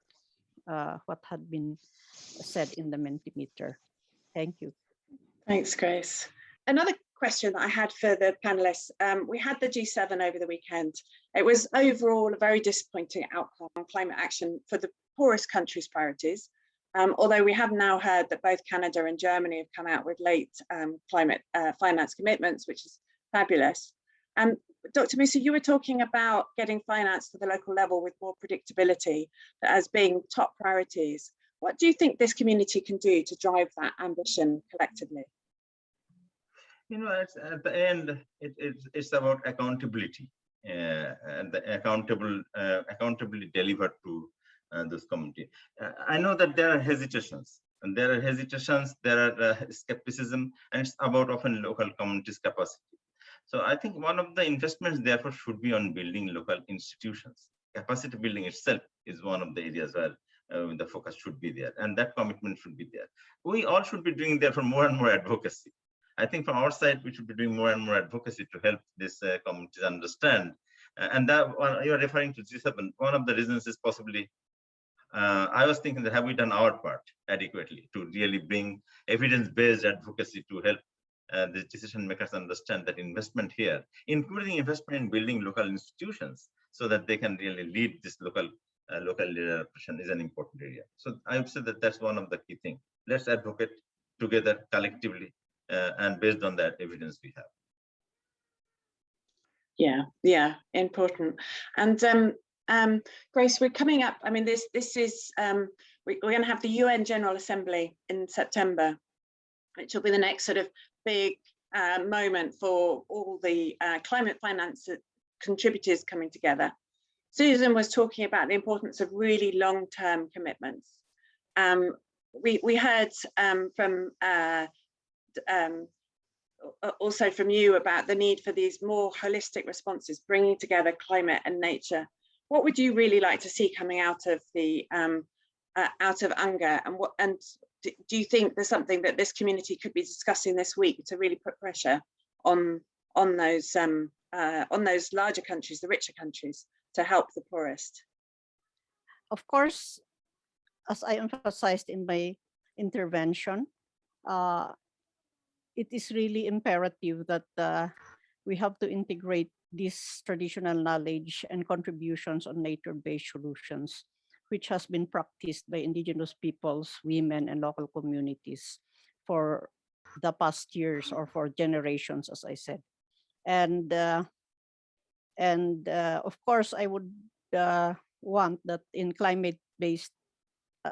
uh, what had been said in the Mentimeter. Thank you. Thanks, Grace. Another question that I had for the panelists. Um, we had the G7 over the weekend. It was overall a very disappointing outcome on climate action for the poorest countries' priorities. Um, although we have now heard that both Canada and Germany have come out with late um, climate uh, finance commitments, which is fabulous. Um, Dr. Musa, you were talking about getting finance to the local level with more predictability as being top priorities. What do you think this community can do to drive that ambition collectively? You know, at the end, it, it's, about accountability uh, and the accountable, uh, accountably delivered to this community. Uh, I know that there are hesitations and there are hesitations, there are uh, skepticism, and it's about often local communities capacity. So I think one of the investments therefore should be on building local institutions. Capacity building itself is one of the areas where uh, the focus should be there and that commitment should be there. We all should be doing therefore more and more advocacy. I think from our side, we should be doing more and more advocacy to help this uh, communities understand. Uh, and that one, you're referring to G7, one of the reasons is possibly uh, I was thinking that have we done our part adequately to really bring evidence-based advocacy to help uh, the decision makers understand that investment here, including investment in building local institutions, so that they can really lead this local uh, local leadership is an important area. So I would say that that's one of the key things. Let's advocate together collectively uh, and based on that evidence we have. Yeah, yeah, important. And um, um, Grace, we're coming up. I mean, this this is um, we, are going to have the UN General Assembly in September, which will be the next sort of big uh, moment for all the uh, climate finance contributors coming together. Susan was talking about the importance of really long-term commitments. Um, we, we heard um, from uh, um, also from you about the need for these more holistic responses, bringing together climate and nature. What would you really like to see coming out of the um, uh, out of UNGA and what and do, you think there's something that this community could be discussing this week to really put pressure on on those um, uh, on those larger countries, the richer countries, to help the poorest? Of course, as I emphasized in my intervention, uh, it is really imperative that uh, we have to integrate this traditional knowledge and contributions on nature-based solutions, which has been practiced by indigenous peoples, women, and local communities for the past years or for generations, as I said. And uh, and uh, of course, I would uh, want that in climate-based uh,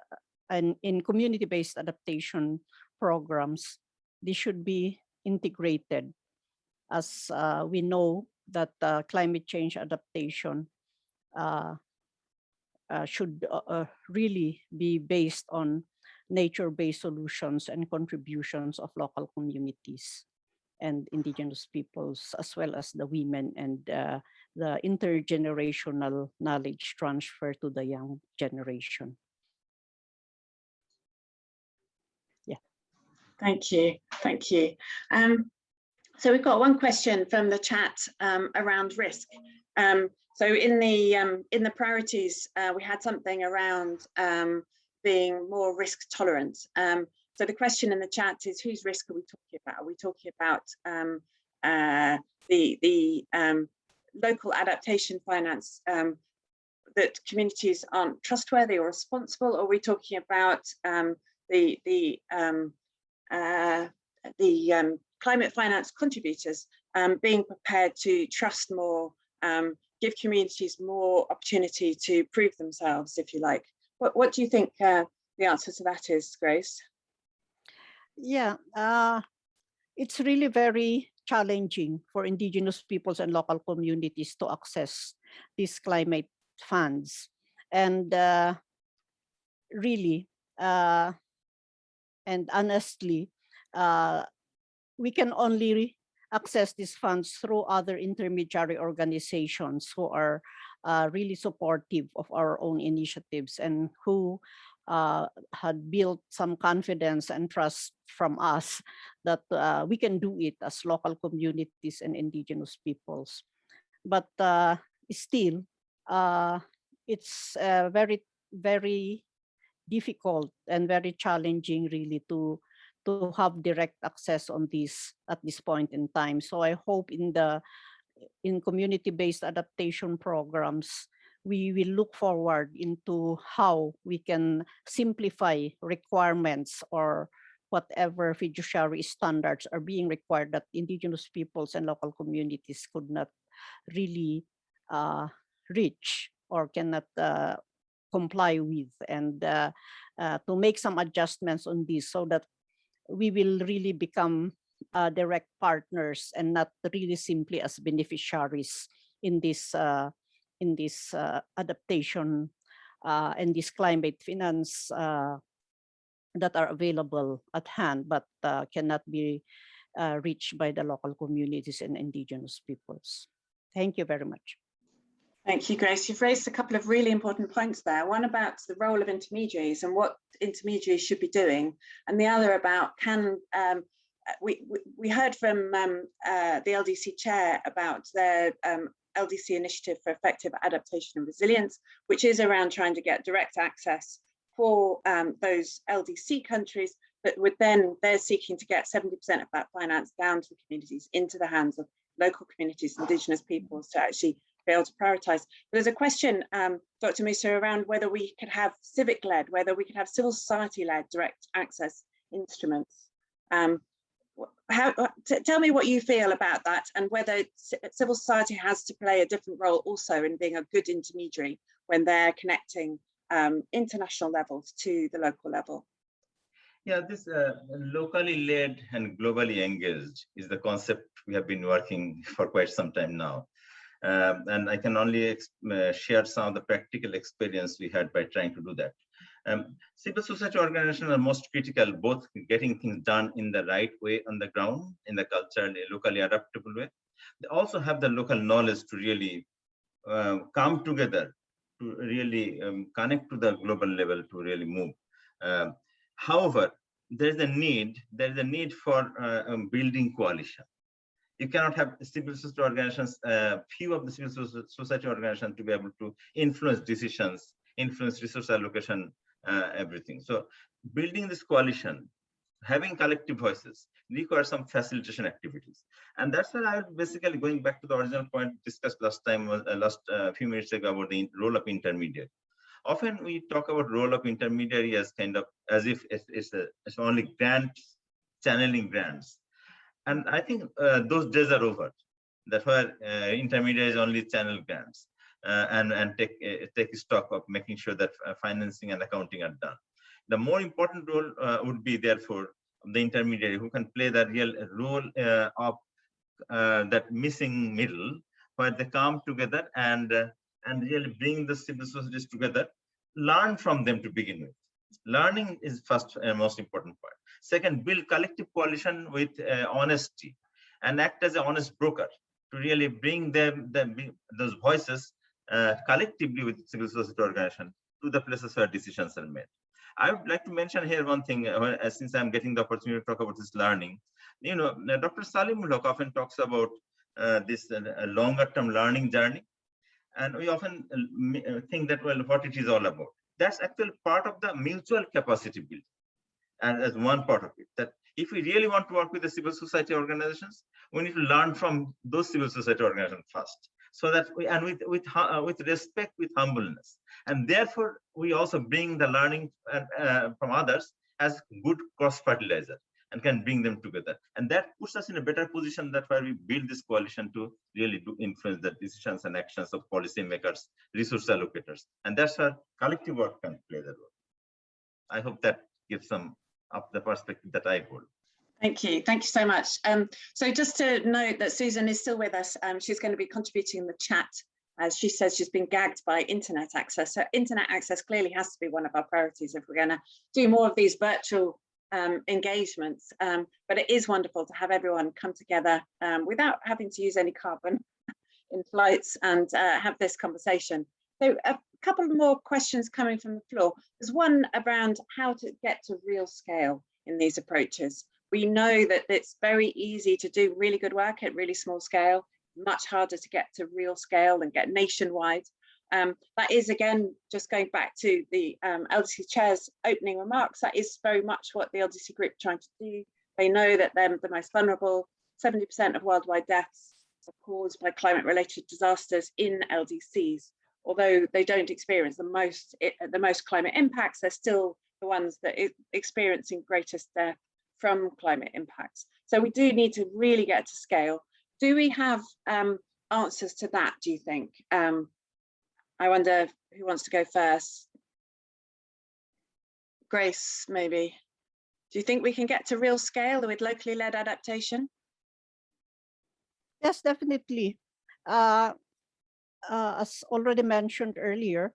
and in community-based adaptation programs, they should be integrated as uh, we know that uh, climate change adaptation uh, uh, should uh, uh, really be based on nature-based solutions and contributions of local communities and indigenous peoples, as well as the women and the intergenerational knowledge transfer to the young generation. Yeah. Thank you, thank you. Um, so we've got one question from the chat um, around risk. Um, so in the um, in the priorities, uh, we had something around um, being more risk tolerant. Um, so the question in the chat is, whose risk are we talking about? Are we talking about um, uh, the the local adaptation finance that communities aren't trustworthy or responsible? Or are we talking about the the uh, the climate finance contributors um, being prepared to trust more, um, give communities more opportunity to prove themselves, if you like. What, what do you think uh, the answer to that is, Grace? Yeah, uh, it's really very challenging for indigenous peoples and local communities to access these climate funds. And uh, really, uh, and honestly, uh, we can only access these funds through other intermediary organizations who are uh, really supportive of our own initiatives and who uh, had built some confidence and trust from us that uh, we can do it as local communities and indigenous peoples. But uh, still, uh, it's very, very difficult and very challenging really to to have direct access on this at this point in time. So I hope in the in community-based adaptation programs, we will look forward into how we can simplify requirements or whatever fiduciary standards are being required that indigenous peoples and local communities could not really uh, reach or cannot uh, comply with and uh, uh, to make some adjustments on this so that we will really become uh, direct partners and not really simply as beneficiaries in this uh, in this uh, adaptation uh, and this climate finance that are available at hand but cannot be reached by the local communities and indigenous peoples. Thank you very much. Thank you, Grace. You've raised a couple of really important points there. One about the role of intermediaries and what intermediaries should be doing, and the other about can um, we, we, heard from um, uh, the LDC chair about their um, LDC initiative for effective adaptation and resilience, which is around trying to get direct access for um, those LDC countries, but with then they're seeking to get 70% of that finance down to the communities, into the hands of local communities, indigenous peoples to actually be able to prioritize. There's a question, um, Dr. Musa, around whether we could have civic-led, whether we could have civil society-led direct access instruments. Um, how, tell me what you feel about that and whether civil society has to play a different role also in being a good intermediary when they're connecting um, international levels to the local level. Yeah, this uh, locally led and globally engaged is the concept we have been working for quite some time now. Um, and I can only uh, share some of the practical experience we had by trying to do that. Um, civil society organizations are most critical, both getting things done in the right way on the ground, in the culturally, locally adaptable way. They also have the local knowledge to really uh, come together, to really um, connect to the global level to really move. Um, however, there's a need, there's a need for uh, um, building coalition you cannot have civil society organizations, uh, few of the civil society organizations to be able to influence decisions, influence resource allocation, uh, everything. So building this coalition, having collective voices requires some facilitation activities. And that's why I basically going back to the original point discussed last time, uh, last uh, few minutes ago about the role of intermediary. Often we talk about role of intermediary as kind of as if it's, it's, a, it's only grants, channeling grants and I think uh, those days are over. That's why uh, intermediaries only channel grants uh, and, and take, uh, take stock of making sure that uh, financing and accounting are done. The more important role uh, would be therefore the intermediary who can play the real role of that missing middle where they come together and, and really bring the civil societies together, learn from them to begin with. Learning is first and most important part Second, build collective coalition with uh, honesty and act as an honest broker to really bring them, them those voices uh, collectively with civil society organization to the places where decisions are made. I would like to mention here one thing, uh, since I'm getting the opportunity to talk about this learning. You know, Dr. Saleemul Huq often talks about uh, this uh, longer term learning journey. And we often uh, think that, well, what it is all about. That's actually part of the mutual capacity building and as one part of it that if we really want to work with the civil society organizations we need to learn from those civil society organizations first. So that we and with with uh, with respect with humbleness. And therefore we also bring the learning uh, uh, from others as good cross fertilizer and can bring them together. And that puts us in a better position that where we build this coalition to really to influence the decisions and actions of policymakers resource allocators. And that's where collective work can play the role. I hope that gives some of the perspective that I hold. Thank you. Thank you so much. Um, so just to note that Susan is still with us. Um, she's going to be contributing in the chat. As she says, she's been gagged by internet access. So internet access clearly has to be one of our priorities if we're going to do more of these virtual um, engagements. Um, but it is wonderful to have everyone come together um, without having to use any carbon in flights and uh, have this conversation. So a couple more questions coming from the floor. There's one around how to get to real scale in these approaches. We know that it's very easy to do really good work at really small scale, much harder to get to real scale and get nationwide. Um, that is again, just going back to the um, LDC chair's opening remarks, that is very much what the LDC group trying to do. They know that they're the most vulnerable, 70% of worldwide deaths are caused by climate related disasters in LDCs although they don't experience the most the most climate impacts, they're still the ones that are experiencing greatest death from climate impacts. So we do need to really get to scale. Do we have um, answers to that, do you think? Um, I wonder who wants to go first. Grace, maybe. Do you think we can get to real scale with locally led adaptation? Yes, definitely. Uh, uh, as already mentioned earlier,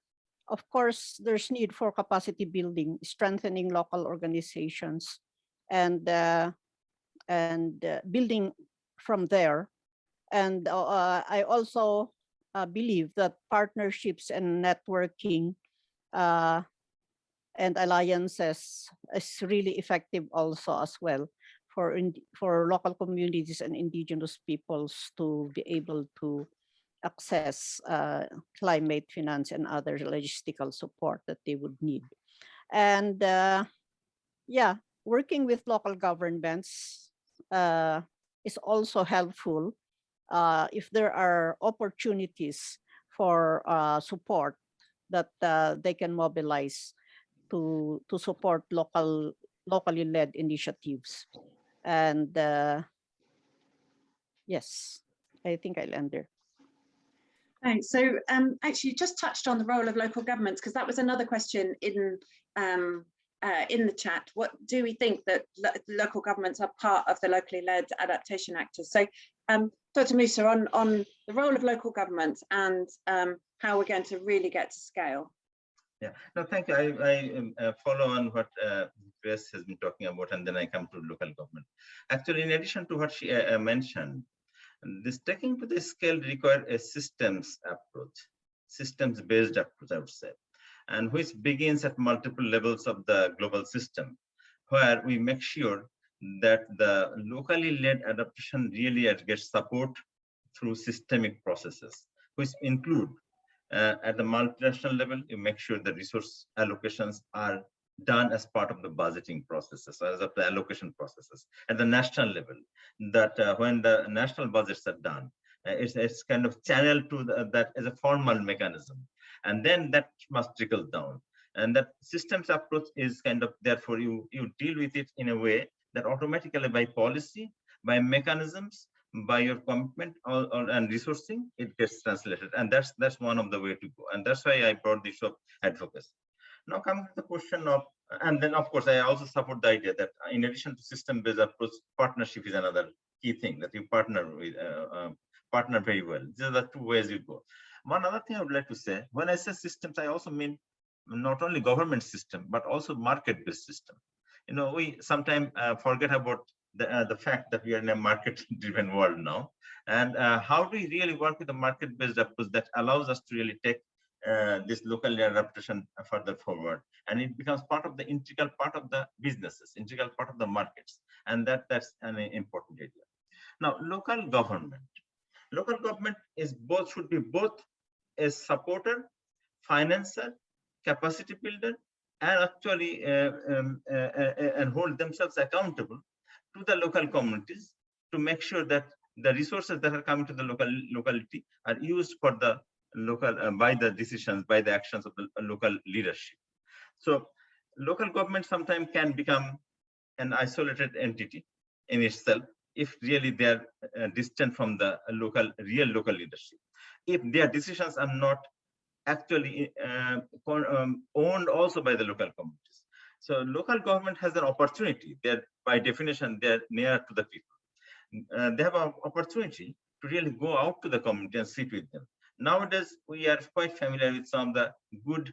of course, there's need for capacity building, strengthening local organizations, and uh, and uh, building from there. And uh, I also uh, believe that partnerships and networking uh, and alliances is really effective also as well for in, for local communities and indigenous peoples to be able to access uh, climate finance and other logistical support that they would need. And uh, yeah, working with local governments uh, is also helpful uh, if there are opportunities for uh, support that uh, they can mobilize to, to support local locally led initiatives. And yes, I think I'll end there. Thanks. So um, actually you just touched on the role of local governments because that was another question in um, uh, in the chat. What do we think that lo local governments are part of the locally led adaptation actors? So um, Dr. Musa on, on the role of local governments and um, how we're going to really get to scale. Yeah, no, thank you. I, I um, uh, follow on what uh, Grace has been talking about, and then I come to local government. Actually, in addition to what she uh, uh, this taking to the scale require a systems approach, systems-based approach, I would say, and which begins at multiple levels of the global system, where we make sure that the locally led adaptation really gets support through systemic processes, which include uh, at the multinational level, you make sure the resource allocations are done as part of the budgeting processes, as of the allocation processes. At the national level, that uh, when the national budgets are done, uh, it's, it's kind of channeled to the, that as a formal mechanism. And then that must trickle down. And that systems approach is kind of, therefore, you, you deal with it in a way that automatically by policy, by mechanisms, by your commitment or, or, and resourcing, it gets translated. And that's that's one of the way to go. And that's why I brought this up advocacy. Now coming to the question of, and then of course, I also support the idea that in addition to system-based approach, partnership is another key thing that you partner with, uh, uh, partner very well. These are the two ways you go. One other thing I would like to say, when I say systems, I also mean not only government system, but also market-based system. You know, we sometimes uh, forget about the, uh, the fact that we are in a market-driven world now. And uh, how do we really work with a market-based approach that allows us to really take uh, this local adaptation further forward. And it becomes part of the integral part of the businesses integral part of the markets. And that that's an important area now local government. Local government is both should be both a supporter financer capacity builder and actually uh, um, uh, uh, and hold themselves accountable to the local communities to make sure that the resources that are coming to the local locality are used for the local uh, by the decisions by the actions of the local leadership. So local government sometimes can become an isolated entity in itself if really they are uh, distant from the local real local leadership. If their decisions are not actually uh, um, owned also by the local communities. So local government has an opportunity. They're by definition they're near to the people. Uh, they have an opportunity to really go out to the community and sit with them Nowadays, we are quite familiar with some of the good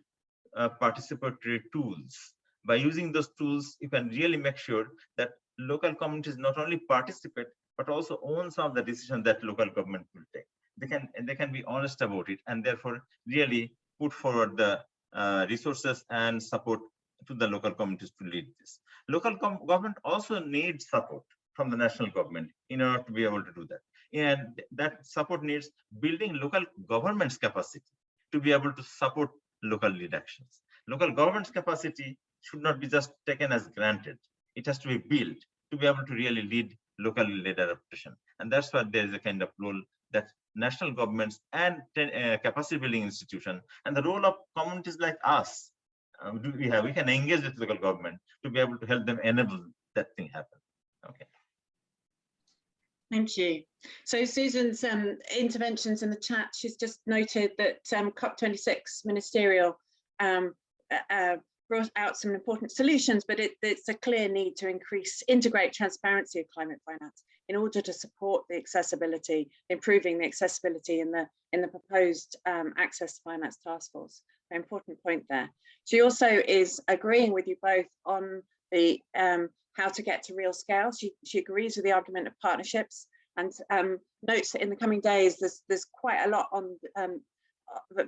uh, participatory tools. By using those tools, you can really make sure that local communities not only participate, but also own some of the decisions that local government will take. They can, they can be honest about it and therefore really put forward the uh, resources and support to the local communities to lead this. Local government also needs support from the national government in order to be able to do that and that support needs building local government's capacity to be able to support local lead actions. Local government's capacity should not be just taken as granted. It has to be built to be able to really lead local led adaptation. And that's why there is a kind of role that national governments and uh, capacity building institution and the role of communities like us um, we have we can engage with local government to be able to help them enable that thing happen okay Thank you. So Susan's um, interventions in the chat, she's just noted that um, COP26 ministerial um, uh, uh, brought out some important solutions, but it, it's a clear need to increase, integrate transparency of climate finance in order to support the accessibility, improving the accessibility in the in the proposed um, access finance task force. Very important point there. She also is agreeing with you both on the um, how to get to real scale. She, she agrees with the argument of partnerships and um, notes that in the coming days, there's, there's quite a lot on um,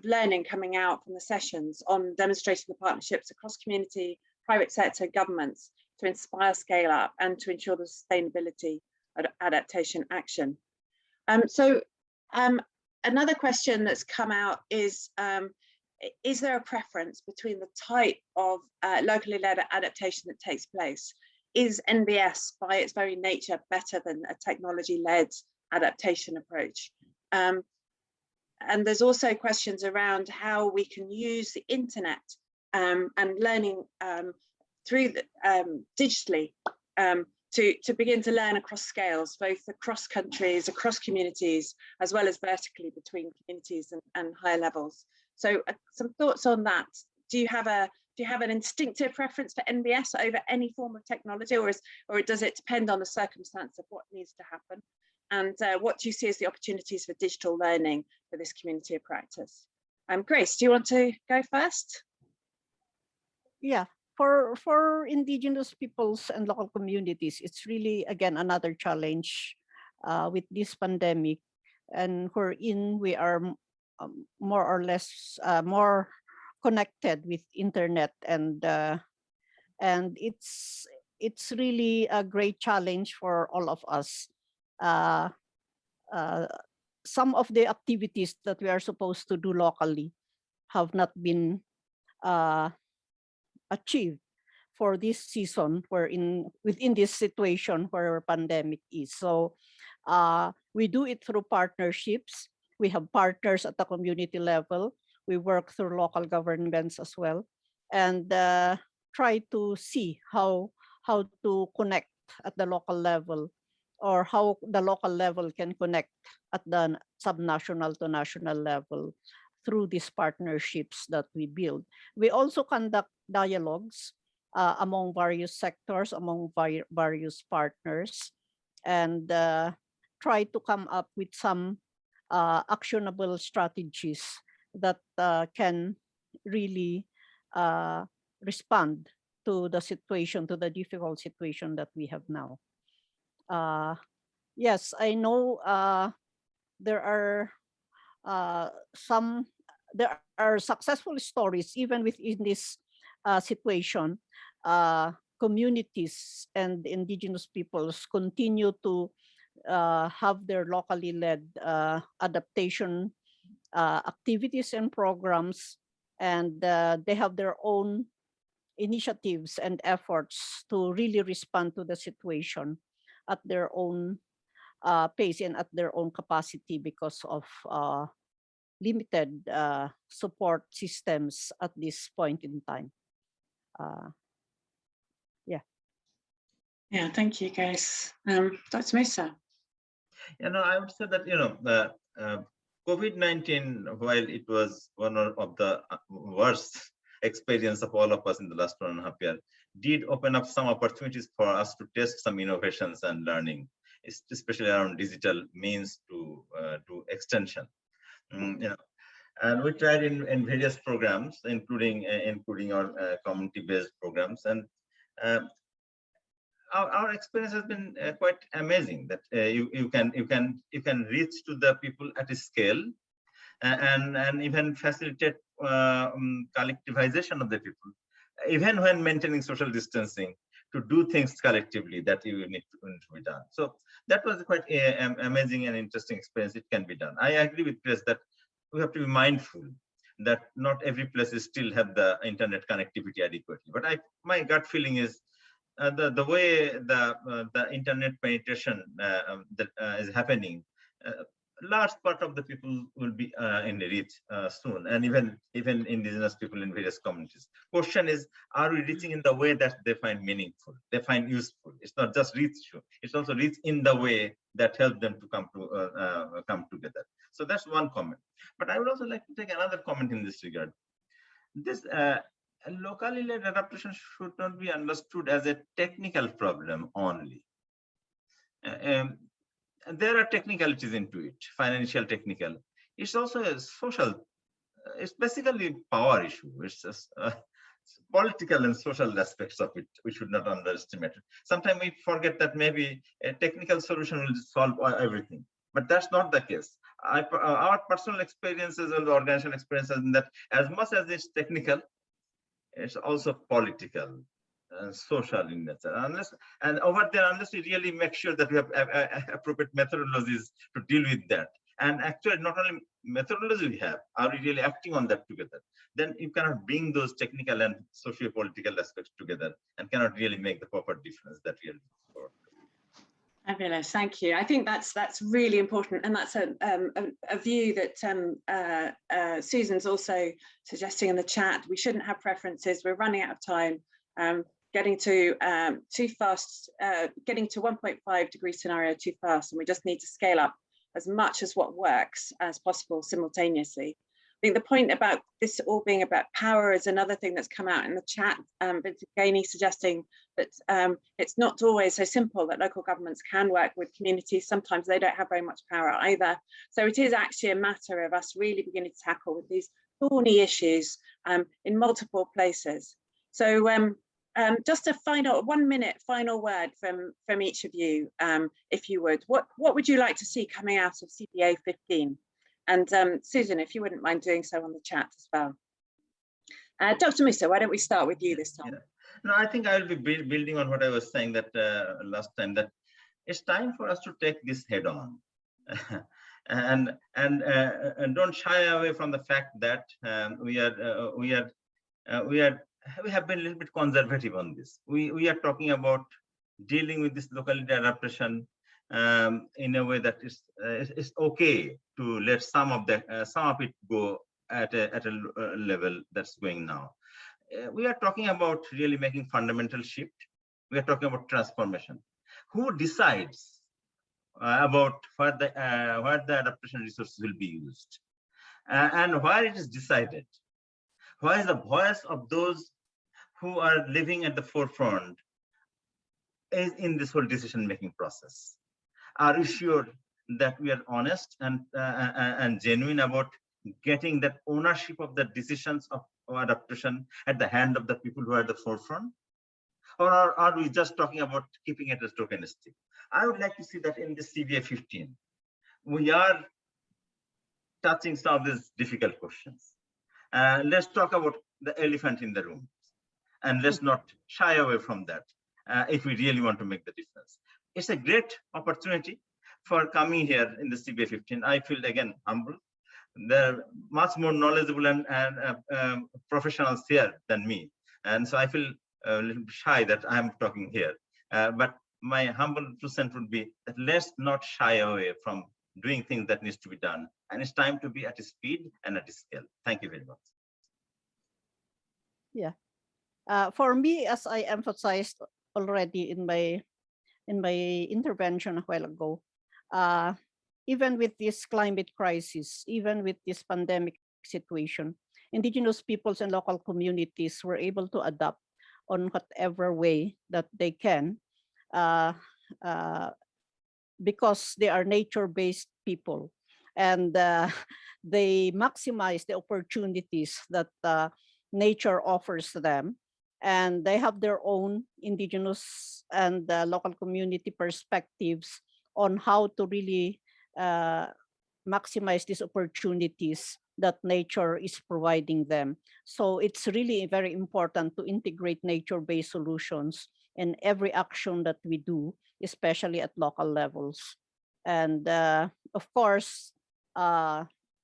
learning coming out from the sessions on demonstrating the partnerships across community, private sector, governments to inspire scale up and to ensure the sustainability of adaptation action. Um, so um, another question that's come out is, um, is there a preference between the type of uh, locally led adaptation that takes place? Is NBS by its very nature better than a technology led adaptation approach? Um, and there's also questions around how we can use the internet um, and learning um, through the, um, digitally um, to, to begin to learn across scales, both across countries, across communities, as well as vertically between communities and, and higher levels. So uh, some thoughts on that. Do you have a do you have an instinctive preference for NBS over any form of technology or is or does it depend on the circumstance of what needs to happen? and uh, what do you see as the opportunities for digital learning for this community of practice? Um, Grace, do you want to go first? Yeah, for for indigenous peoples and local communities, it's really again another challenge uh, with this pandemic, and wherein we are um, more or less uh, more connected with internet and uh, and it's it's really a great challenge for all of us. Uh, uh, some of the activities that we are supposed to do locally have not been uh, achieved for this season where in within this situation where our pandemic is. So uh, we do it through partnerships. We have partners at the community level. We work through local governments as well and uh, try to see how how to connect at the local level or how the local level can connect at the subnational to national level through these partnerships that we build. We also conduct dialogues uh, among various sectors, among various partners, and uh, try to come up with some uh, actionable strategies that uh, can really uh, respond to the situation, to the difficult situation that we have now. Uh, yes, I know uh, there are uh, some, there are successful stories even within this uh, situation. Communities and indigenous peoples continue to have their locally led adaptation uh, activities and programs, and uh, they have their own initiatives and efforts to really respond to the situation at their own uh, pace and at their own capacity because of uh, limited uh, support systems at this point in time. Uh, yeah. Yeah, thank you, guys. Um, Dr. Musa. You know, I would say that, you know, the uh, COVID-19, while it was one of the uh, worst experience of all of us in the last one and a half year, did open up some opportunities for us to test some innovations and learning, especially around digital means to uh, to extension. Mm, you know, and we tried in, in various programs, including uh, including our uh, community-based programs, and um, our, our experience has been uh, quite amazing. That uh, you you can you can you can reach to the people at a scale, and and even facilitate um, collectivization of the people, even when maintaining social distancing, to do things collectively that you need to, need to be done. So that was quite a, a, amazing and interesting experience. It can be done. I agree with Chris that we have to be mindful that not every place still have the internet connectivity adequately. But I, my gut feeling is uh, the the way the uh, the internet penetration uh, um, that uh, is happening uh, large part of the people will be uh, in the reach soon and even even indigenous people in various communities. Question is are we reaching in the way that they find meaningful they find useful? It's not just reach it's also reach in the way that help them to come to come together. So that's one comment. But i would also like to take another comment in this regard. This locally led adaptation should not be understood as a technical problem only uh, um, there are technicalities into it, financial technical. It's also a social, it's basically a power issue. It's just uh, political and social aspects of it. We should not underestimate it. Sometimes we forget that maybe a technical solution will solve everything, but that's not the case. I, uh, our personal experiences and the organizational experiences in that as much as it's technical, it's also political uh, social in nature. Unless and over there unless we really make sure that we have appropriate methodologies to deal with that. And actually not only methodology we have are we really acting on that together? Then you cannot bring those technical and socio-political aspects together and cannot really make the proper difference that we are. Fabulous, thank you. I think that's that's really important, and that's a um, a, a, view that um, uh, uh, Susan's also suggesting in the chat. We shouldn't have preferences. We're running out of time. Um, getting to um, too fast, uh, getting to 1.5 degree scenario too fast, and we just need to scale up as much as what works as possible simultaneously. Think the point about this all being about power is another thing that's come out in the chat. Um, but Gainey suggesting that um, it's not always so simple that local governments can work with communities. Sometimes they don't have very much power either. So it is actually a matter of us really beginning to tackle with these thorny issues um, in multiple places. So um, um, just a final one minute final word from from each of you, um, if you would. What what would you like to see coming out of CBA 15? And um, Susan, if you wouldn't mind doing so on the chat as well. Uh, Dr. Musa, why don't we start with you this time? Yeah. No, I think I will be build, building on what I was saying that uh, last time that it's time for us to take this head on. and and uh, and don't shy away from the fact that um, we are uh, we are uh, we are we have been a little bit conservative on this. We we are talking about dealing with this locality adaptation um, in a way that is uh, is okay to let some of the uh, some of it go at a at a uh, level that's going now. Uh, we are talking about really making fundamental shift. We are talking about transformation. Who decides uh, about where the uh, where the adaptation resources will be used, and where it is decided? Where is the voice of those who are living at the forefront is in this whole decision making process? Are you sure that we are honest and uh, and genuine about getting that ownership of the decisions of, of adaptation at the hand of the people who are at the forefront? Or are, are we just talking about keeping it as tokenistic? I would like to see that in the CBA 15, we are touching some of these difficult questions. Uh, let's talk about the elephant in the room and let's not shy away from that uh, if we really want to make the difference. It's a great opportunity for coming here in the CBA 15. I feel again humble. They're much more knowledgeable and, and uh, um, professionals here than me. And so I feel a little shy that I'm talking here. Uh, but my humble cent would be that let's not shy away from doing things that needs to be done. And it's time to be at a speed and at a scale. Thank you very much. Yeah. Uh, for me, as I emphasized already in my in my intervention a while ago, uh, even with this climate crisis, even with this pandemic situation, indigenous peoples and local communities were able to adapt on whatever way that they can uh, uh, because they are nature-based people. And uh, they maximize the opportunities that uh, nature offers them and they have their own indigenous and uh, local community perspectives on how to really uh, maximize these opportunities that nature is providing them. So it's really very important to integrate nature-based solutions in every action that we do, especially at local levels. And uh, of course, uh,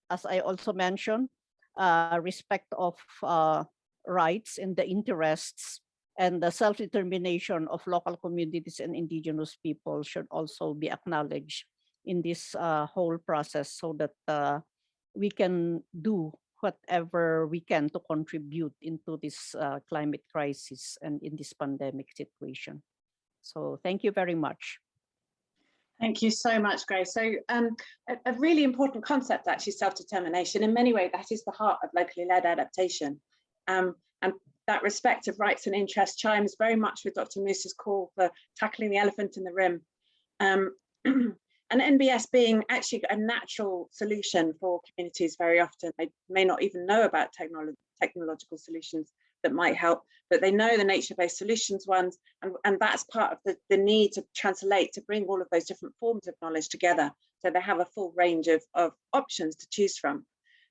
as I also mentioned, uh, respect of uh, rights and the interests and the self-determination of local communities and indigenous people should also be acknowledged in this uh, whole process so that uh, we can do whatever we can to contribute into this uh, climate crisis and in this pandemic situation. So thank you very much. Thank you so much, Grace. So um, a, a, really important concept, actually, self-determination. In many ways, that is the heart of locally led adaptation. Um, and that respect of rights and interests chimes very much with Dr. Musa's call for tackling the elephant in the room. Um, and NBS being actually a natural solution for communities very often. They may not even know about technolo technological solutions that might help, but they know the nature-based solutions ones, and, and that's part of the, the need to translate, to bring all of those different forms of knowledge together, so they have a full range of, of options to choose from.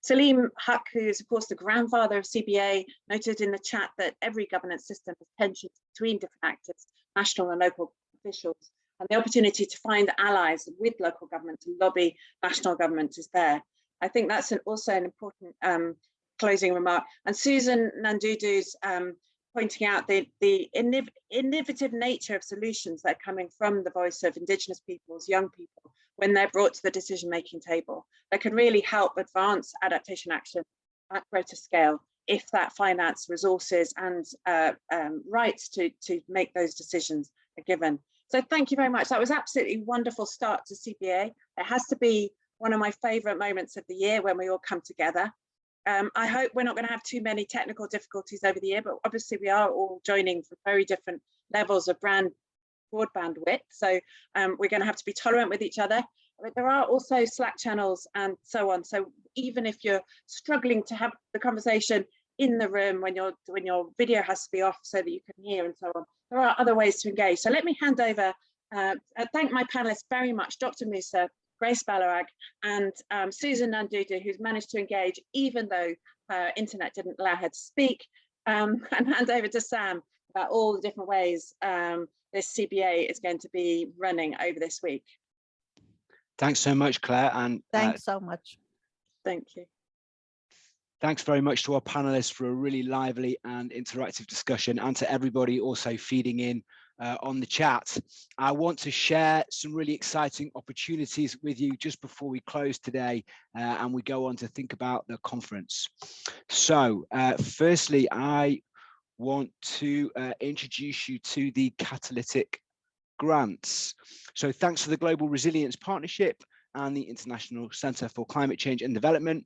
Salim Huq, who is of course the grandfather of CBA, noted in the chat that every governance system has tensions between different actors, national and local officials, and the opportunity to find allies with local government to lobby national government is there. I think that's an, also an important um, closing remark. And Susan Nandudu's um, pointing out the, the innovative nature of solutions that are coming from the voice of Indigenous peoples, young people, when they're brought to the decision-making table, that can really help advance adaptation action at greater scale if that finance, resources and uh, um, rights to, to make those decisions are given. So thank you very much. That was absolutely wonderful start to CBA. It has to be one of my favorite moments of the year when we all come together um, I hope we're not going to have too many technical difficulties over the year, but obviously we are all joining from very different levels of brand broadband width. So um, we're going to have to be tolerant with each other. But there are also Slack channels and so on. So even if you're struggling to have the conversation in the room when your when your video has to be off so that you can hear and so on, there are other ways to engage. So let me hand over. Uh, thank my panelists very much, Dr. Musa, Grace Balawag, and um, Susan Nandudu, who's managed to engage even though uh, internet didn't allow her to speak, um, and hand over to Sam about all the different ways um, this CBA is going to be running over this week. Thanks so much, Claire. And uh, Thanks so much. Thank you. thanks very much to our panelists for a really lively and interactive discussion and to everybody also feeding in uh, on the chat. I want to share some really exciting opportunities with you just before we close today uh, and we go on to think about the conference. So uh, firstly, I want to uh, introduce you to the catalytic grants. So thanks to the Global Resilience Partnership and the International Centre for Climate Change and Development,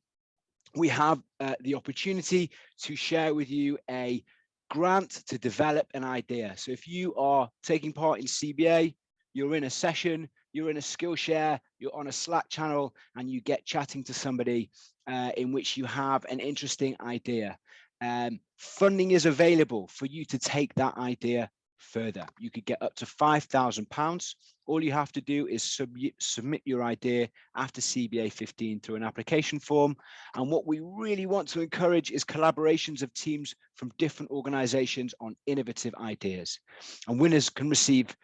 we have uh, the opportunity to share with you a grant to develop an idea. So if you are taking part in CBA, you're in a session, you're in a Skillshare, you're on a Slack channel, and you get chatting to somebody uh, in which you have an interesting idea. Um, funding is available for you to take that idea further. You could get up to £5,000. All you have to do is sub submit your idea after CBA 15 through an application form. And what we really want to encourage is collaborations of teams from different organizations on innovative ideas. And winners can receive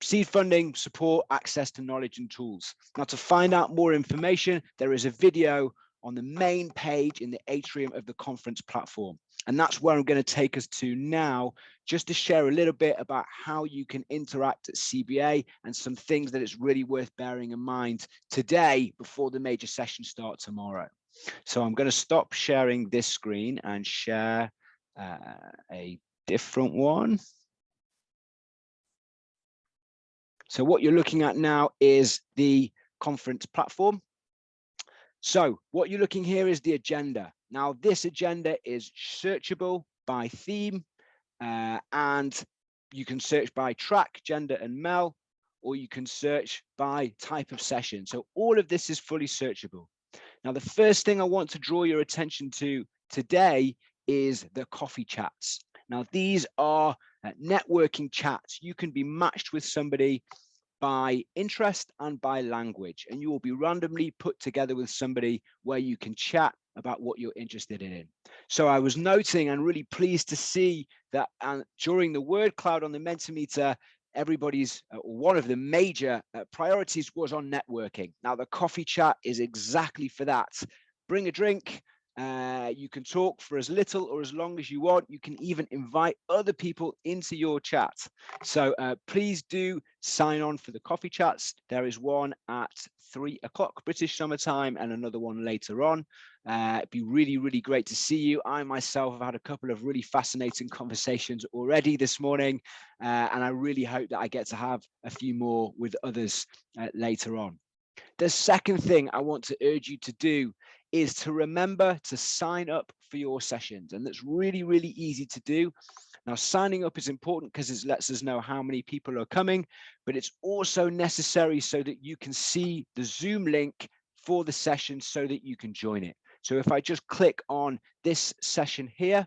seed funding, support, access to knowledge and tools. Now to find out more information, there is a video on the main page in the atrium of the conference platform. And that's where I'm going to take us to now, just to share a little bit about how you can interact at CBA and some things that it's really worth bearing in mind today before the major session start tomorrow. So I'm going to stop sharing this screen and share uh, a different one. So what you're looking at now is the conference platform. So what you're looking here is the agenda. Now this agenda is searchable by theme uh, and you can search by track, gender and mel, or you can search by type of session. So all of this is fully searchable. Now, the first thing I want to draw your attention to today is the coffee chats. Now, these are uh, networking chats. You can be matched with somebody by interest and by language, and you will be randomly put together with somebody where you can chat about what you're interested in. So I was noting and really pleased to see that uh, during the word cloud on the Mentimeter, everybody's uh, one of the major uh, priorities was on networking. Now the coffee chat is exactly for that. Bring a drink, uh, you can talk for as little or as long as you want. You can even invite other people into your chat. So uh, please do sign on for the coffee chats. There is one at three o'clock British summer time and another one later on. Uh, it'd be really, really great to see you. I myself have had a couple of really fascinating conversations already this morning, uh, and I really hope that I get to have a few more with others uh, later on. The second thing I want to urge you to do is to remember to sign up for your sessions. And that's really, really easy to do. Now, signing up is important because it lets us know how many people are coming, but it's also necessary so that you can see the Zoom link for the session so that you can join it. So if I just click on this session here,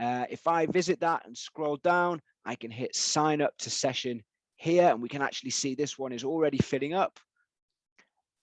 uh, if I visit that and scroll down, I can hit sign up to session here and we can actually see this one is already filling up.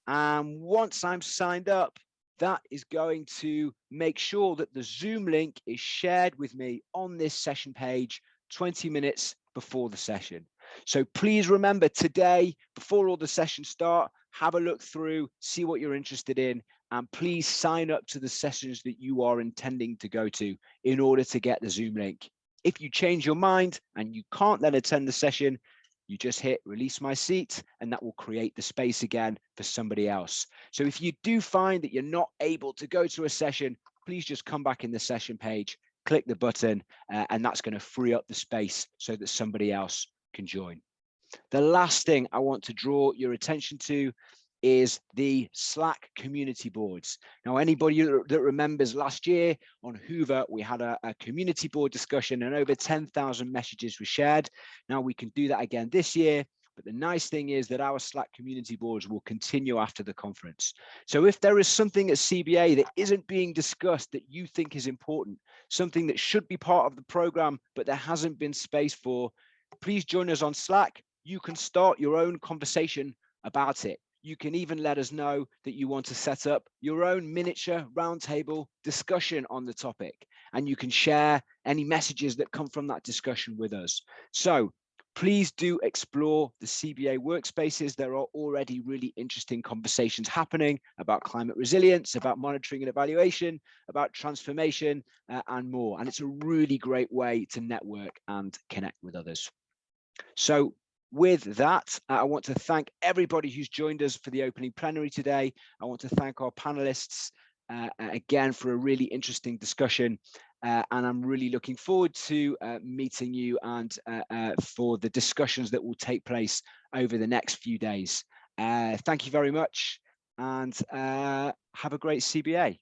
And once I'm signed up, that is going to make sure that the Zoom link is shared with me on this session page 20 minutes before the session. So please remember today, before all the sessions start, have a look through, see what you're interested in, and please sign up to the sessions that you are intending to go to in order to get the Zoom link. If you change your mind and you can't then attend the session, you just hit release my seat and that will create the space again for somebody else. So if you do find that you're not able to go to a session, please just come back in the session page, click the button, uh, and that's going to free up the space so that somebody else can join. The last thing I want to draw your attention to is the Slack community boards. Now, anybody that remembers last year on Hoover, we had a, a community board discussion and over 10,000 messages were shared. Now we can do that again this year. But the nice thing is that our Slack community boards will continue after the conference. So if there is something at CBA that isn't being discussed that you think is important, something that should be part of the program, but there hasn't been space for, please join us on Slack. You can start your own conversation about it you can even let us know that you want to set up your own miniature roundtable discussion on the topic and you can share any messages that come from that discussion with us. So please do explore the CBA workspaces. There are already really interesting conversations happening about climate resilience, about monitoring and evaluation, about transformation uh, and more. And it's a really great way to network and connect with others. So with that, uh, I want to thank everybody who's joined us for the opening plenary today. I want to thank our panelists uh, again for a really interesting discussion. Uh, and I'm really looking forward to uh, meeting you and uh, uh, for the discussions that will take place over the next few days. thank you very much and have a great CBA.